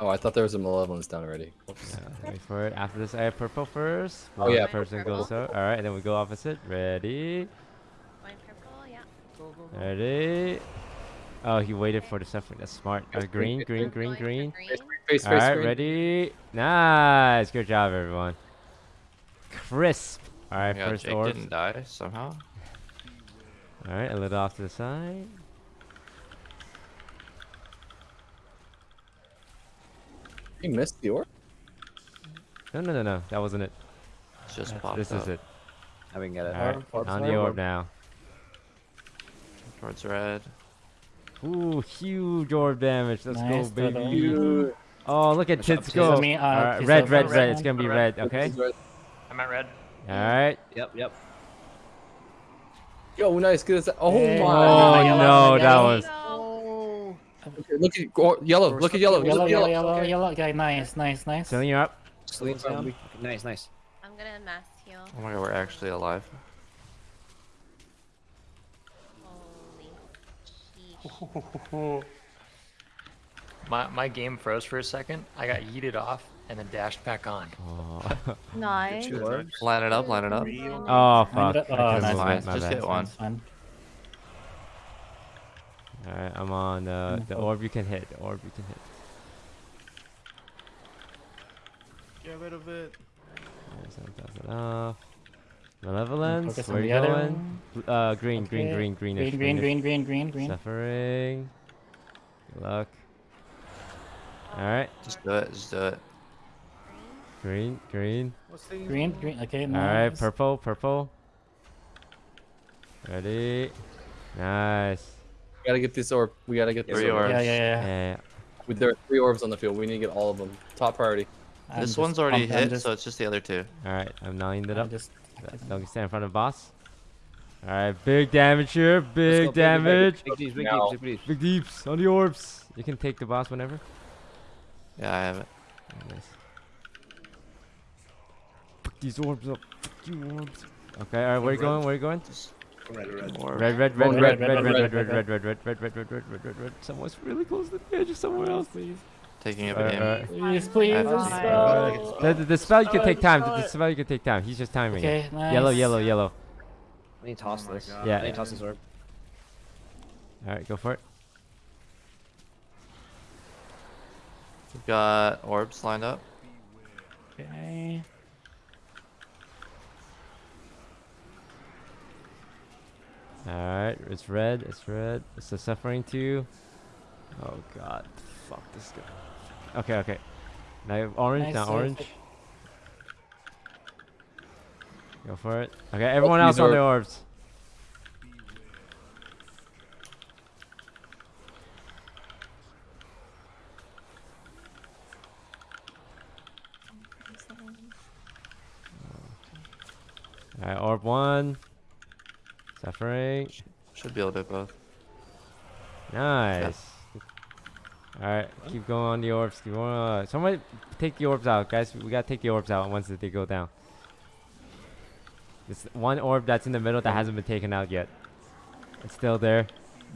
Oh, I thought there was a malevolence down already. Oops.
yeah, wait for it. After this, I have purple first.
Oh,
One
yeah,
person
purple.
goes out. All right, then we go opposite. Ready?
Going purple, yeah. Go, go, go.
Ready? Oh, he waited for the suffering. That's smart. Uh, green, green, green, green.
green.
Face, face,
All right, ready? Nice. Good job, everyone. Crisp. All right,
Yeah,
first
Jake
orb.
didn't die somehow.
All right, a little off to the side.
He missed the orb.
No, no, no, no. That wasn't it.
It's just
That's-
popped
This
up
is it.
I can get it.
All right, on the orb now.
Towards red.
Ooh, huge orb damage. Let's
Nice,
go,
Toto.
baby. Oh, look at
Push
Tits
Tits.
go.
Me, uh,
Alright,
piece
red, red,
red
red. It's gonna be
Red.
red, okay?
I'm at red.
Alright.
Yep, yep.
Yo, nice. Good. as- Oh
Hey.
my.
Oh
yellow,
no, that was.
No.
Okay, look at go- yellow. Look at yellow.
Yellow, yellow,
yellow.
yellow,
Okay.
yellow. Okay, nice, nice, nice.
Filling you're up.
Sleep down. Nice, nice.
I'm gonna mass heal.
Oh my god, we're actually alive.
Holy sheesh. <laughs>
My my game froze for a second. I got yeeted off and then dashed back on.
Oh, <laughs>
Nice.
Line it up, line it up.
oh fuck.
it Oh,
couldn't
nice,
move
fine.
it, my
Just
bad.
hit one.
Alright, I'm on uh, the orb you can hit. The orb you can hit.
Get rid of it.
There's some thousand off. Malevolence,
Focus on
where you going?
one.
Bl- Uh, green, green,
Okay.
green, greenish.
Green, green,
greenish.
green, green, green, green.
Suffering. Good luck. Alright,
Just do it. Just do it.
green, green.
Green, green. Okay, Nice.
Alright, purple, purple. Ready. Nice.
We gotta get this orb. We gotta get this
Three
orb.
Yeah,
orbs.
yeah, yeah.
Yeah.
We- There are three orbs on the field. We need to get all of them. Top priority.
I'm
this one's already
pumped-
hit,
just-
so it's just the other two.
Alright, I'm lined it
I'm
up.
just.
Don't stand in front of boss. Alright, big damage here. Big
go, big, big,
damage.
Big deeps, big deeps, big deeps.
Big deeps on the orbs. You can take the boss whenever.
Yeah, I have it.
Nice. Fuck these orbs up. Fuck you orbs. Okay, alright, where you going? Where you going?
Red, red.
Orb.
Red, red,
Oh,
red,
red,
red, red,
red,
red, red,
red,
red, red, red, red, red, red, red, red, red, red, red. Someone's really close to the edge of somewhere else, please.
Taking it
Alright,
again.
alright.
Please, please.
I have to
let's
see.
go.
The, the, the spell you can take time. The, the spell you can take time. He's just timing
Okay,
it.
nice.
Yellow, yellow, yellow.
I need to toss
Oh
this.
God.
Yeah.
I need to toss this orb.
Alright, go for it.
We've got orbs lined up.
Okay.
Alright, it's red, it's red. It's the suffering too. Oh god. Fuck this guy. Okay, okay. Now you have orange,
Nice,
now orange. Go for it. Okay, everyone
these
else on the orbs. Alright, orb one. Suffering.
Should be able to do both.
Nice. Alright, keep going on the orbs. Keep going on. Somebody take the orbs out, guys. We gotta take the orbs out once they go down. This one orb that's in the middle that hasn't been taken out yet. It's still there.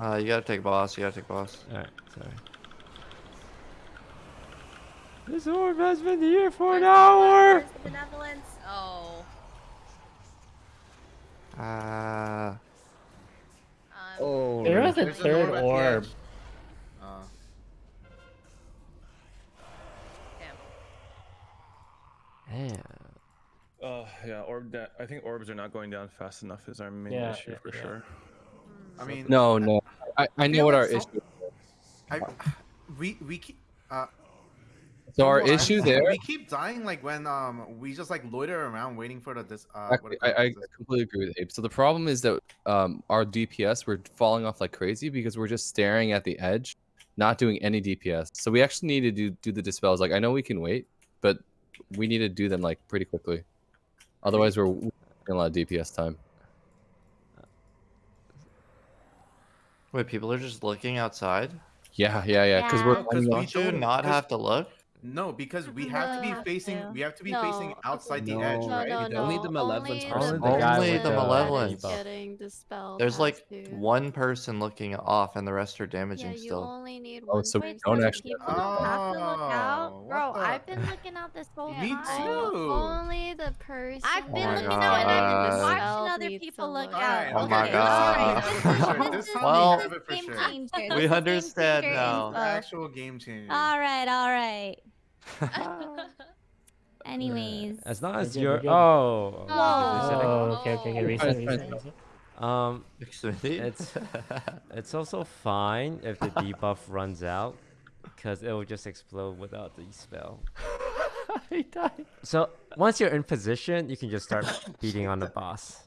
Uh, you gotta take boss. You gotta take boss.
Alright, sorry. This orb has been here for an hour!
Benevolence. Oh.
Ah.
Um,
Oh.
There was a
There's an
third
orb
Damn.
Uh, yeah, orb. Da- I think orbs are not going down fast enough. Is our main
Yeah,
issue
yeah,
for
yeah.
sure.
I mean,
No, no. I, I know what
like
our
so-
issue.
I, we we keep. Uh,
So our
well, I-
issue there.
We keep dying like when um we just like loiter around waiting for the dis. Uh, what
I, I completely agree with Abe. So the problem is that um, our DPS we're falling off like crazy because we're just staring at the edge, not doing any DPS. So we actually need to do do the dispels. Like I know we can wait, but we need to do them like pretty quickly. Otherwise, we're wasting a lot of DPS time.
Wait, people are just looking outside.
Yeah, yeah, yeah. Because we're
Yeah. 'Cause we
Don't you
don't-
not
'cause-
have to look?
No, because we have to be facing.
Yeah.
We have to be
no.
facing outside
no.
the
edge,
right?
No, no,
only the malevolence.
Only, the,
only the
malevolence.
Getting dispelled.
There's like
two.
one person looking off, and the rest are damaging yeah,
you
still.
only need
oh,
one.
Oh, so we don't actually.
Oh,
have to look
out,
oh,
bro.
The...
I've been looking out this whole time.
Me too.
Only the person.
I've been
oh
looking
god.
out, and I've been watching other people look out.
Oh my god. Well,
we
understand now.
Actual game changer.
All right, all right. <laughs> Anyways,
As long as
good,
you're.
we're.
Oh.
Oh, okay, okay, okay. Reset,
Fine,
reset,
Um,
Smithy?
it's <laughs> it's also fine if the debuff <laughs> runs out, because it will just explode without the spell.
he died.
So once you're in position, you can just start beating on the boss.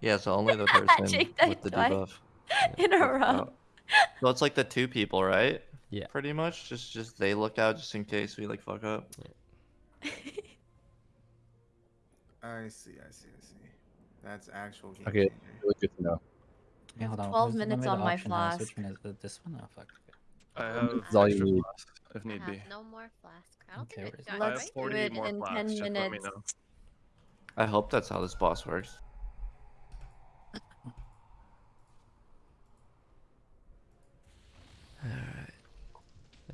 Yeah, so only the person
Jake
with the
twice
debuff.
in a row.
So it's like the two people, right?
Yeah.
Pretty much, just just they look out just in case we like fuck up. Yeah.
I see, I see, I see. That's actual. Game
okay, really good to know.
Yeah, hold on. Twelve
minutes on my flask.
One is? This one? Oh fuck.
I have
all you need.
Flask, if need be.
No more flask. I don't
okay,
think Let's
do
it
in ten
Just
minutes.
I hope that's how this boss works.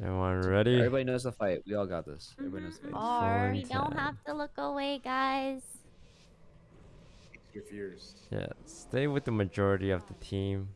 Everyone ready?
Everybody knows the fight. We all got this. Everybody knows the fight. Mm-hmm.
Oh, Are.
We don't have to look away, guys.
Your fears.
Yeah, stay with the majority of the team.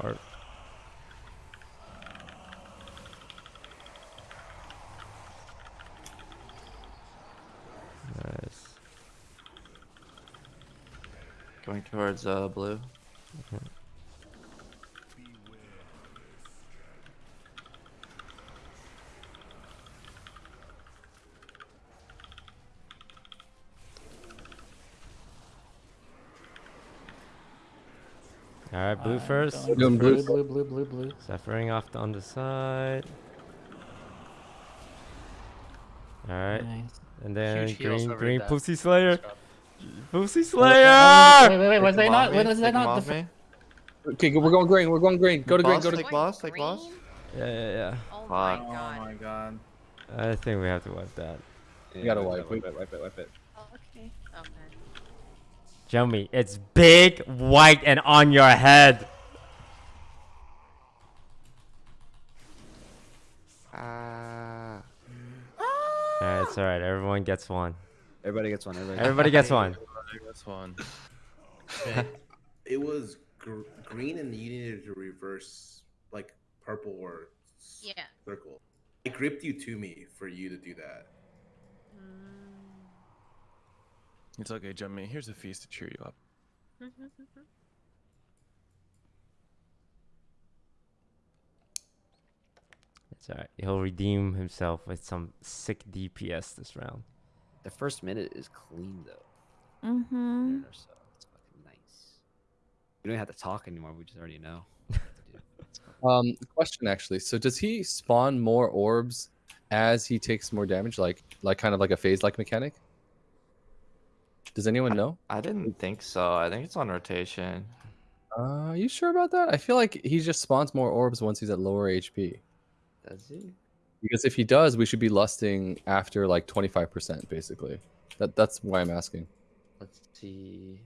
Art. Nice.
Going towards uh blue.
All right, blue
I'm
first.
going
Doing blue.
blue, blue, blue, blue.
Suffering off the, on the side. All right,
Nice.
and then
Huge
green, green pussy slayer,
Let's go.
pussy
Wait,
slayer.
wait, wait, was
Take
they not?
off
was
take
that not? The
me.
Okay, we're going green. We're going green. Go to green. Go to green.
take boss, take boss.
Yeah, yeah, yeah.
Oh my
Fuck.
Oh
god.
my god.
I think we have to wipe that.
Yeah,
gotta
wipe
wipe
it, wipe it, wipe it.
Oh, okay.
Okay.
Jomi, it's big, white, and on your head.
Ah.
Alright, it's alright. Everyone gets one.
Everybody gets one. Everybody.
Everybody gets one.
That's one. <laughs>
It was gr- green, and you needed to reverse like purple or s-
Yeah.
circle. I gripped you to me for you to do that. Mm.
It's okay, Jummy. Here's a feast to cheer you up. <laughs>
It's alright. He'll redeem himself with some sick DPS this round.
The first minute is clean though.
Mm-hmm.
So. It's fucking nice. We don't have to talk anymore. We just already know. what to do. <laughs> Let's go.
Um, question actually. So does he spawn more orbs as he takes more damage, like like kind of like a phase like mechanic? Does anyone know?
I didn't think so. I think it's on rotation.
Uh, you sure about that? I feel like he just spawns more orbs once he's at lower HP.
Does he?
Because if he does, we should be lusting after like 25%, basically. That that's why I'm asking.
Let's see.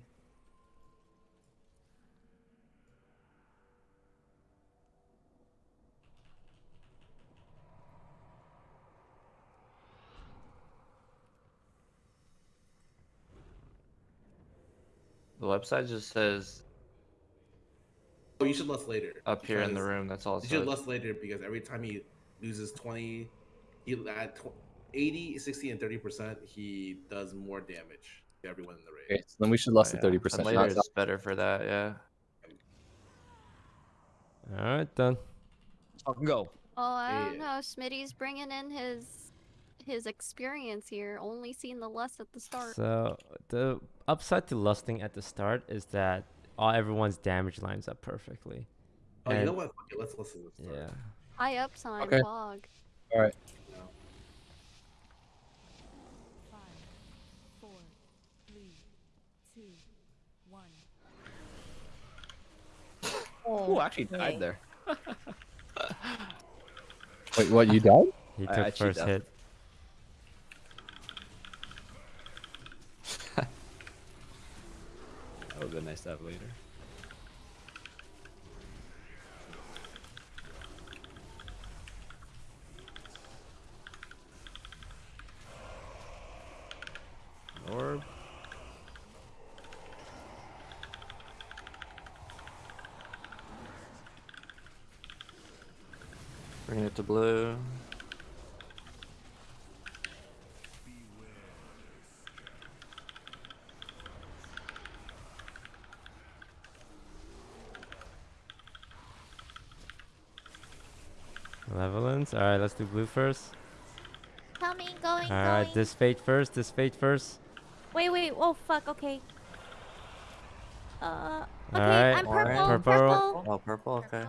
The website just says
Oh, you should lust later.
up here in the room. That's all. it
You should lust later because every time he loses 20, he at tw- 80, 60, and 30%, he does more damage to everyone in the raid.
Okay, so then we should lust
Oh,
at
yeah.
30%.
Later is better for that. Yeah.
Alright, then.
Fucking go.
Oh, I don't
Yeah.
know. Smitty's bringing in his his experience here. Only seen the lust at the start.
So, the upside to lusting at the start is that all everyone's damage lines up perfectly.
Oh, you know what? Fuck it, let's listen to this.
Yeah.
High up sign,
Okay.
fog.
All right.
Oh, actually died there. <laughs>
Wait, what? You died?
He took
I cheat
first hit. <laughs>
That would have been nice to have later. Orb.
Bring it to blue.
Malevolence. Alright, let's do blue first.
Coming, going,
Alright, this fate first, this fate first.
Wait, wait. Oh, fuck. Okay. Uh. Okay,
Alright,
I'm
alright.
purple.
Purple.
Purple.
Oh, purple. Okay.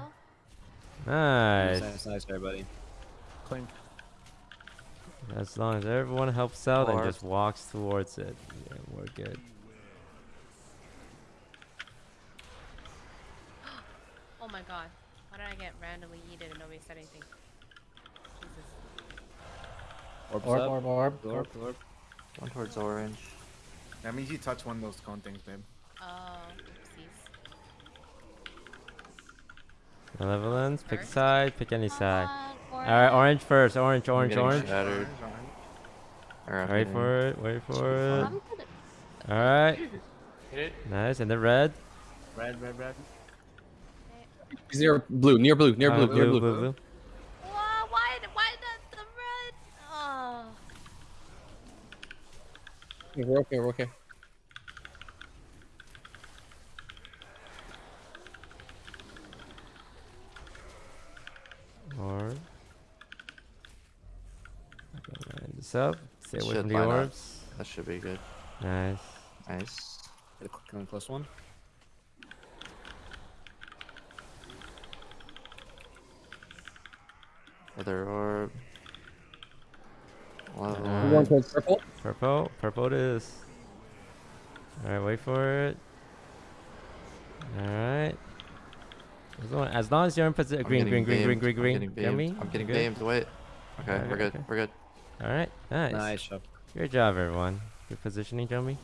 Nice.
Nice, nice, everybody.
Clink.
As long as everyone helps out and just walks towards it, yeah, we're good.
Oh my god. Why did I get randomly yeeted and nobody said anything? Jesus.
Orbs
Orb, orb, orb,
Orb,
orb.
orb.
One towards orange.
That means you touch one of those cone things, babe.
Oh, oopsies.
Malevolence, pick a
First?
side, pick any side.
on,
Alright, orange first, orange,
I'm
orange,
getting
orange.
Shattered. Or
Wait
getting-
for it, wait for it. Alright, nice, and the red.
Red, red, red.
He's near blue, near blue, near
Uh,
blue, near blue.
blue, blue.
Why, why, why not the red? Oh.
We're okay, we're okay.
Orb. I'm gonna line this up. Stay away
Should
from the
line up. That should be good.
Nice.
Nice.
Hit a cl- close one.
Other orb. Level.
Alright.
One towards purple.
Purple, purple it is. Alright, wait for it. Alright. As long, as you're in position.
I'm
Green,
getting
green, green, green,
beamed.
green,
I'm
green.
getting
Get me?
beamed. I'm getting
Good?
beamed. Wait. Okay,
Okay,
we're good.
okay.
We're good.
Alright, nice.
Nice job.
Good job, everyone. Good positioning, Jomi.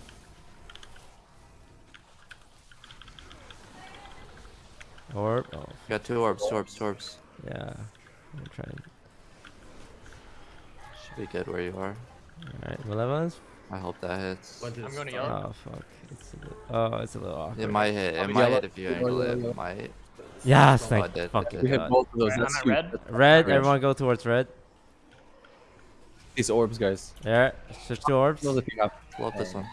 Orb. Oh,
Got two orbs, two orbs, two orbs.
yeah. I'm trying.
Should be good where you are.
Alright, malevolence.
I hope that hits.
Went to the
I'm going to
start.
yellow.
Oh fuck. It's a little, oh, it's a little awkward.
It might hit. It
I'll be
might hit if you angle it. It might.
Yes,
Oh,
thank
it did, it.
We hit both of those.
Alright,
That's
I'm at
sweet.
red.
Red, everyone go towards red.
These orbs, guys.
Yeah, switch to orbs.
Those if you have
Love this one.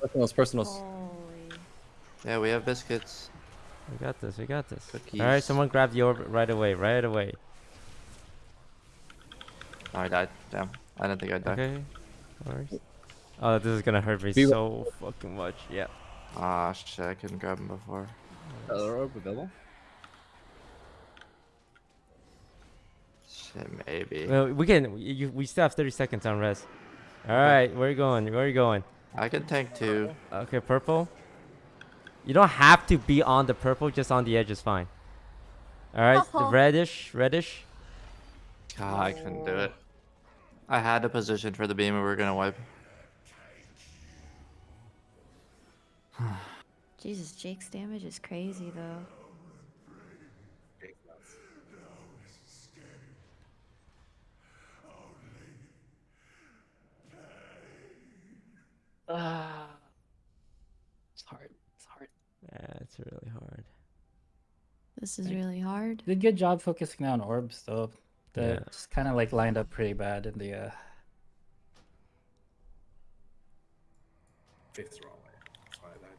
personals, personals.
Holy.
Yeah, we have biscuits.
We got this, we got this.
Cookies.
Alright, someone grab the orb right away, right away.
Oh, I died. Damn. I didn't think I'd die.
Okay. Orbs. Oh, this is gonna hurt me
Be-
so fucking much. Yeah.
Ah, shit. I couldn't grab him before.
Other orb available.
Shit, maybe.
Well, we can. You, we still have 30 seconds on rest. Alright, where are you going? Where are you going?
I can tank too.
Okay, purple. You don't have to be on the purple, just on the edge is fine. Alright, the
Uh-huh.
reddish, reddish.
God, I couldn't do it. I had a position for the beam and we were gonna wipe. <sighs>
Jesus, Jake's damage is crazy though.
Ah. It's hard. It's hard.
Yeah, it's really hard.
This is really hard.
Did good job focusing on orbs though. The
Yeah.
just kind of like lined up pretty bad in the uh
Fifth wrong way. That's why I died.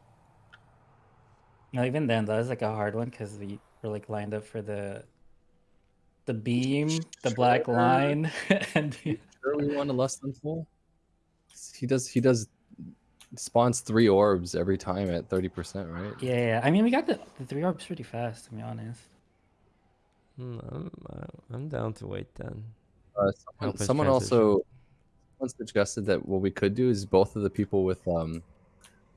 No, even then that was like a hard one because we were like lined up for the the beam, the black line, <laughs> and the-
Sure, we want a less than full. He does. He does. Spawns three orbs every time at thirty percent, right?
yeah, yeah. I mean, we got the, the three orbs pretty fast, to be honest.
Hmm, I'm, I- I'm down to wait then.
Uh, someone someone also someone suggested that what we could do is both of the people with um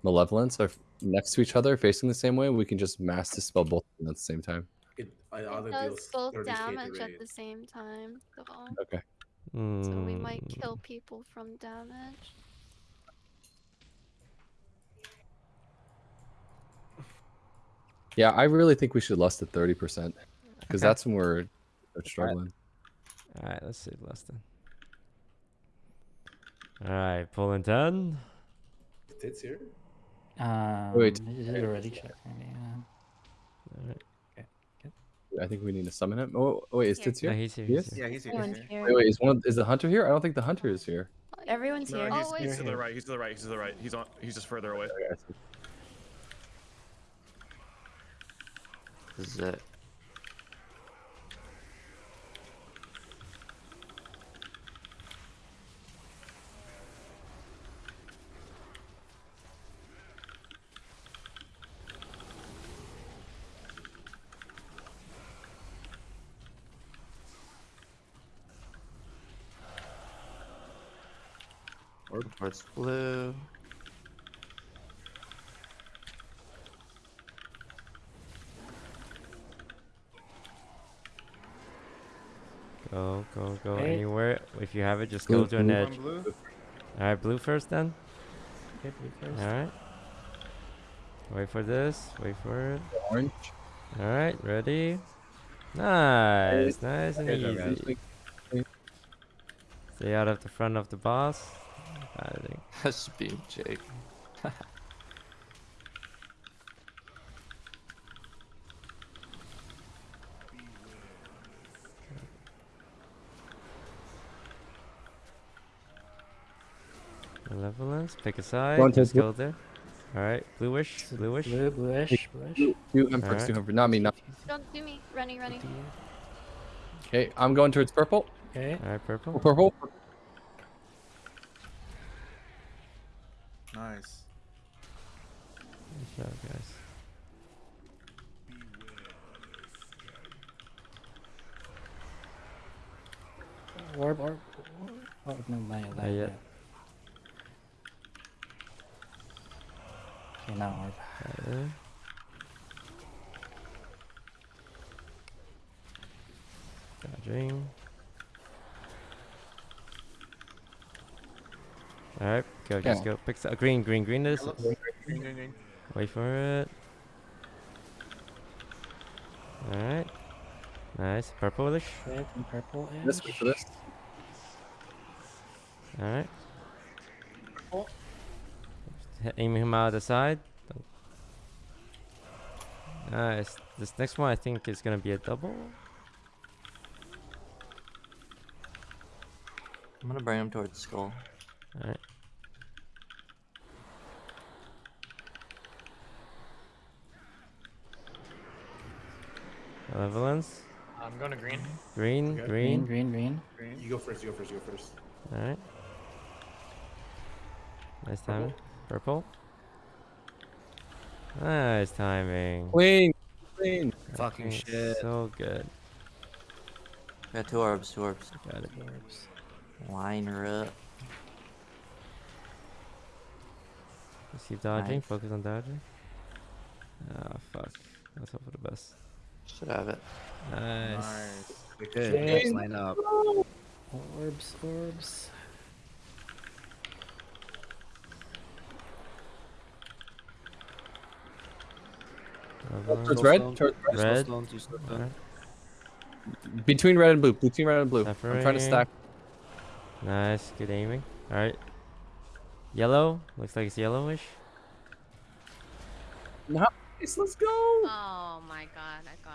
malevolence are next to each other, facing the same way. We can just mass dispel both of them at the same time.
It, I
It does both damage at the same time, though.
Okay.
So we might
Hmm,
kill people from damage.
Yeah, I really think we should lust at thirty percent because
Okay.
that's when we're, we're struggling.
Alright, let's save less than. Alright, pulling 10.
Tits here.
Um,
Wait.
is it already check. Maybe, yeah.
Alright.
I think we need to summon him. Oh, oh wait, is
Here.
Tits here?
Yeah, he's here.
He
He's
is?
here.
Yeah, he's here.
Everyone's
He's here.
here.
Wait, wait, is one of, is the hunter here? I don't think the hunter is here.
Everyone's
No,
here.
he's,
Oh, wait.
he's to the right. He's to the right. He's to the right. He's on. He's just further away.
Okay,
This is it. Go towards blue.
Go, go, go
Okay.
anywhere. If you have it, just
Blue,
go to an edge. Alright, blue first then.
Okay, blue first.
Alright. Wait for this. Wait for it.
Orange.
Alright, ready? Nice, nice and
Okay, so guys,
easy.
we-
Stay out of the front of the boss. I think. <laughs>
That's being Jake. <laughs>
Malevolence, pick a side.
One, two,
Just
three.
go there. Alright, bluish, bluish.
Blue, bluish, bluish.
You, I'm first,
Alright.
two hundred. Not me, not.
Don't do me. Running, running.
Okay, I'm going towards purple.
Okay.
Alright, purple.
Purple.
Nice.
Good job, guys.
Orb, orb. Oh, no, not yet.
Not
Not
yet.
yet. Okay, now orb.
Okay. Dodging. Alright, go, just go. Pick s- uh, green, green, green is.
Yellow. Green, green, green.
Wait for it. Alright. Nice. Purplish.
Red and purple
This
edge.
for this.
Alright. H- Aim him out of the side. Nice. This next one I think is gonna be a double.
I'm gonna bring him towards the skull.
Alright. Malevolence.
I'm going to green.
Green,
Okay.
Green,
green.
green, green.
Green.
You go first. You go first. You go first.
Alright. Nice timing. Purple. Nice timing.
Clean. Clean.
Fucking shit.
So good.
Got two orbs, two orbs.
Got it.
Orbs.
Line her up.
Just keep dodging.
Nice.
Focus on dodging. Ah, fuck. Let's hope for the best.
Should have it.
Nice.
Nice.
Good.
Okay.
Let's line up.
Orbs, orbs.
Uh,
Towards red. Towards red.
Red.
stone, two slow stone.
Alright.
Between red and blue. Between red and blue. I'm trying to stack.
Nice. Good aiming. Alright. Yellow. Looks like it's yellowish.
Nice. Let's go.
Oh my god, I got.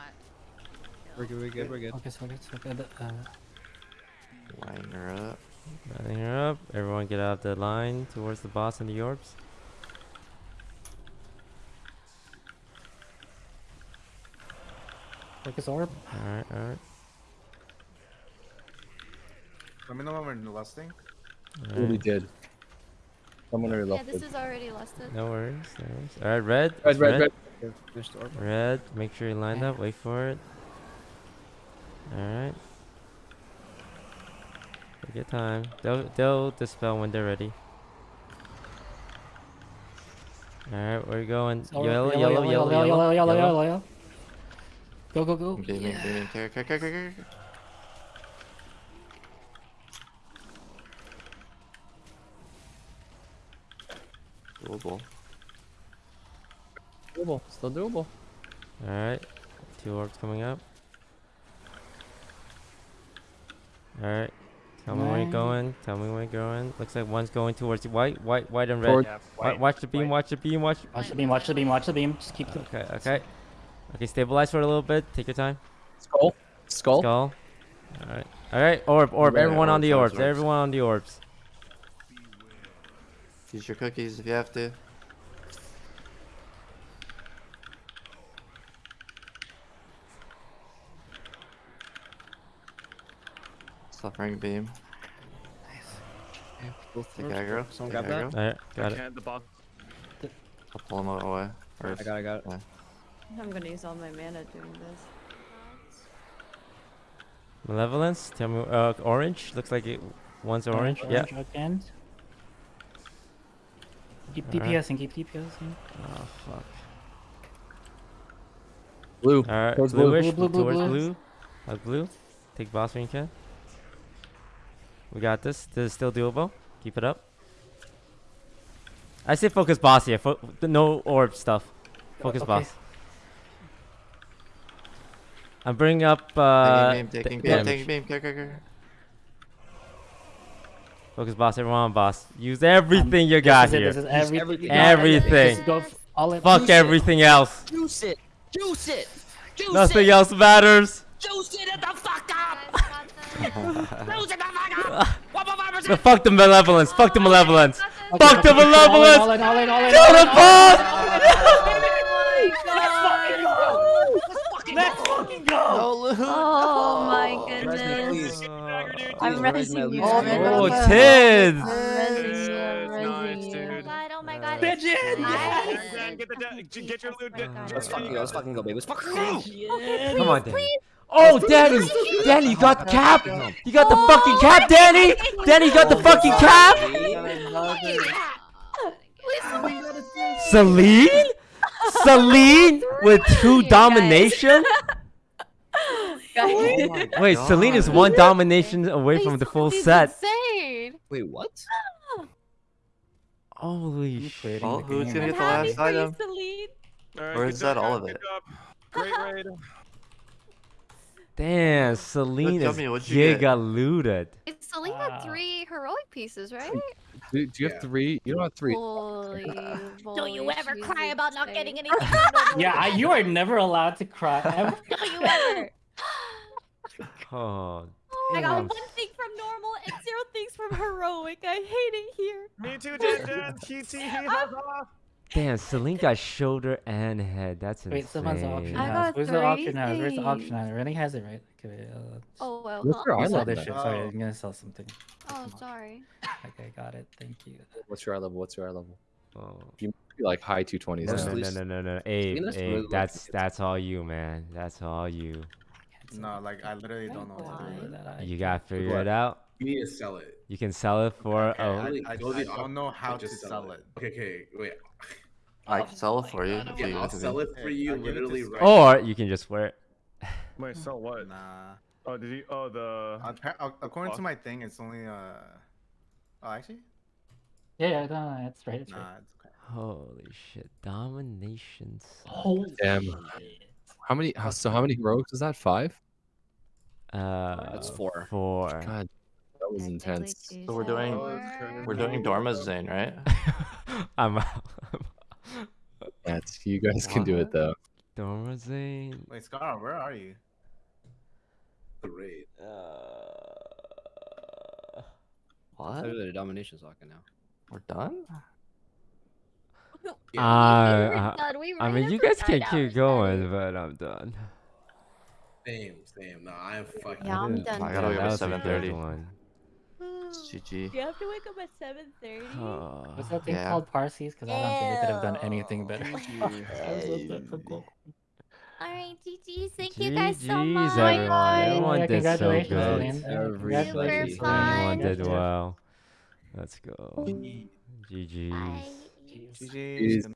We're good. We're good. We're good.
Focus, focus, focus. Uh,
Line her up.
Lining her up. Everyone get out of the line towards the boss and the orbs.
focus orb.
Alright, alright.
Let me know when we're lusting.
Really
alright.
did. Someone already
Yeah,
left
this
it.
is already lusted.
No worries, no worries. Alright, red.
Red,
it's
red, red.
Finish.
Red, make sure you line up, wait for it. Alright. Take your time. They'll, they'll dispel when they're ready. Alright, where you going?
Orb,
Yellow, yellow, yellow, yellow,
yellow, yellow, yellow,
yellow.
yellow. Go, go, go. Yeah.
care. Doable.
Doable. Still doable.
Alright. Two orbs coming up. Alright. Tell me where you're going. Tell me where you're going. Looks like one's going towards the white, white, white and red.
Toward-
Yeah,
Wa-
white.
watch the beam,
white.
watch the beam, watch.
Watch the beam, watch the beam, watch the beam. Just keep the.
Okay, okay. Okay, stabilize for a little bit. Take your time.
Skull. Skull.
Skull. Alright. Alright, orb, orb.
Yeah,
Everyone on the
orbs,
orbs.
orbs.
Everyone on the orbs.
Use your cookies if you have to. Suffering beam. Nice.
Both
Take
orbs.
aggro.
Someone
Take
grab that.
Alright, got it.
Can't the box.
I'll pull him away. Or
I got. it, I got. it.
yeah.
I'm gonna use all my mana doing this.
Malevolence. Tell me. Uh, orange. Looks like it. One's orange. Yeah.
Orange again. Keep
Alright.
DPSing, keep DPSing.
Oh fuck.
Blue.
Alright,
Towards blue.
bluish,
Blue, blue,
towards
blue.
blue. Hug blue. Take boss when you can. We got this. This is still doable. Keep it up. I say focus boss here. Fo- no orb stuff. Focus
Okay.
boss. I'm bringing up. Uh,
taking beam, taking beam, taking beam. Go, go, go.
Focus boss, everyone on boss. Use everything you got
this is it,
here.
this is everything.
everything.
Everything.
Just go f- all in.
Fuck
Juice it.
everything else.
Juice it. Juice it. Juice
Nothing
it.
else matters.
Juice it the fuck up. <laughs>
Guys, got this.
Juice it the fuck up. One more five
But
percent.
fuck the malevolence. Fuck the malevolence.
Okay,
Fuck the
okay, all in,
malevolence.
all in, all in, all in,
Kill
all
the
in, all in.
boss.
Oh my goodness.
Please.
I'm
Please,
resing you.
Mel,
I'm
please.
resing
Oh,
you.
Tids.
I'm resing you. I'm
Nice,
resing you.
Oh my
dude.
god, oh my god.
Pigeon!
it's
Dan,
nice.
Dan, get the da- g- get your loot.
Oh my God.
Let's fucking go. Let's fucking go, baby. Let's fucking go.
Okay,
Come on,
please,
Danny.
please.
Oh, Danny! Danny, you got the cap! You got the fucking cap, Danny! Danny, you got the fucking cap! Celine? Celine with two domination?
Guys,
Wait, Celine is one domination away from the full set.
Insane.
Wait, what?
Holy shit.
Well, who's gonna get the last
for you,
item?
Celine.
Alright,
Or is that all of it? <laughs>
Great raid.
Damn, Selena
tell
is
me, you get?
giga looted.
It's Celine
Wow.
three heroic pieces, right?
Do, do you have three? You don't have three.
Holy, <laughs>
Don't you
holy
ever cry about not getting anything. <laughs>
Yeah, I, you are never allowed to cry ever. <laughs>
Don't you ever.
Oh,
I got one thing from normal and zero things from heroic. I hate it here.
Me too, Dan. Dan. Hee hee hee ha ha.
Damn, Celine got shoulder and head. That's insane.
Wait, someone's auction
I
house.
got
Where's the auction
three
house? Where's the auction
things.
house? Rennie has it right. Okay, uh,
Oh well.
What's your
you sell this shit.
then?
Sorry. I'm gonna sell something.
Oh, sorry.
Okay, got it. Thank you.
What's your eye level? What's your eye level?
Oh.
You must be like high 220s.
No, no, no, no, no, no. Abe,
Celine is
Abe, that's that's all you, man. That's all you.
No, like I literally don't know what to do with.
That I
You gotta figure
what?
it out.
You need to sell it.
You can sell it for
Okay,
oh,
I-
I, I don't know how to
just
sell it.
Okay, okay, wait.
I can sell it for you. if
Yeah,
you
I'll sell it for you
I'll give it to
literally
Sky.
right
or you can just wear it. <laughs>
Wait, so what?
Nah.
Oh, did you? Oh, the.
Appa- According to my thing, it's only uh. Oh, actually,
Yeah, yeah, no, no, it's right. It's right.
it's okay.
Holy shit, dominations.
Holy
Damn.
shit.
How many? how- So how many heroics is that? Five?
Uh,
That's four.
Four.
God, that was intense.
So we're doing we're doing Dormazain, right? <laughs>
I'm out. <laughs>
That's you guys can do it though.
Dormazain.
Wait, Scar, where are you?
the raid.
What?
They're the domination socket now.
We're done?
Uh, uh,
done. We
I mean, you guys can keep
hours
going, but I'm done.
Same, same. No, I am fucking.
Yeah, I'm done.
I gotta
yeah,
wake
that
up
was a good
7:30.
one.
GG.
You have to wake up at 7:30.
Oh,
What's that thing
Yeah.
called Parsees? Because I don't think we could have done anything better. <laughs>
Alright, GG. Thank you guys so much.
everyone.
guys.
Everyone
Yeah,
did so
congratulations,
good.
Celine. Congratulations,
Super
Celine.
Everyone did well. Let's go.
Bye.
GG's.
GG.
Jeez.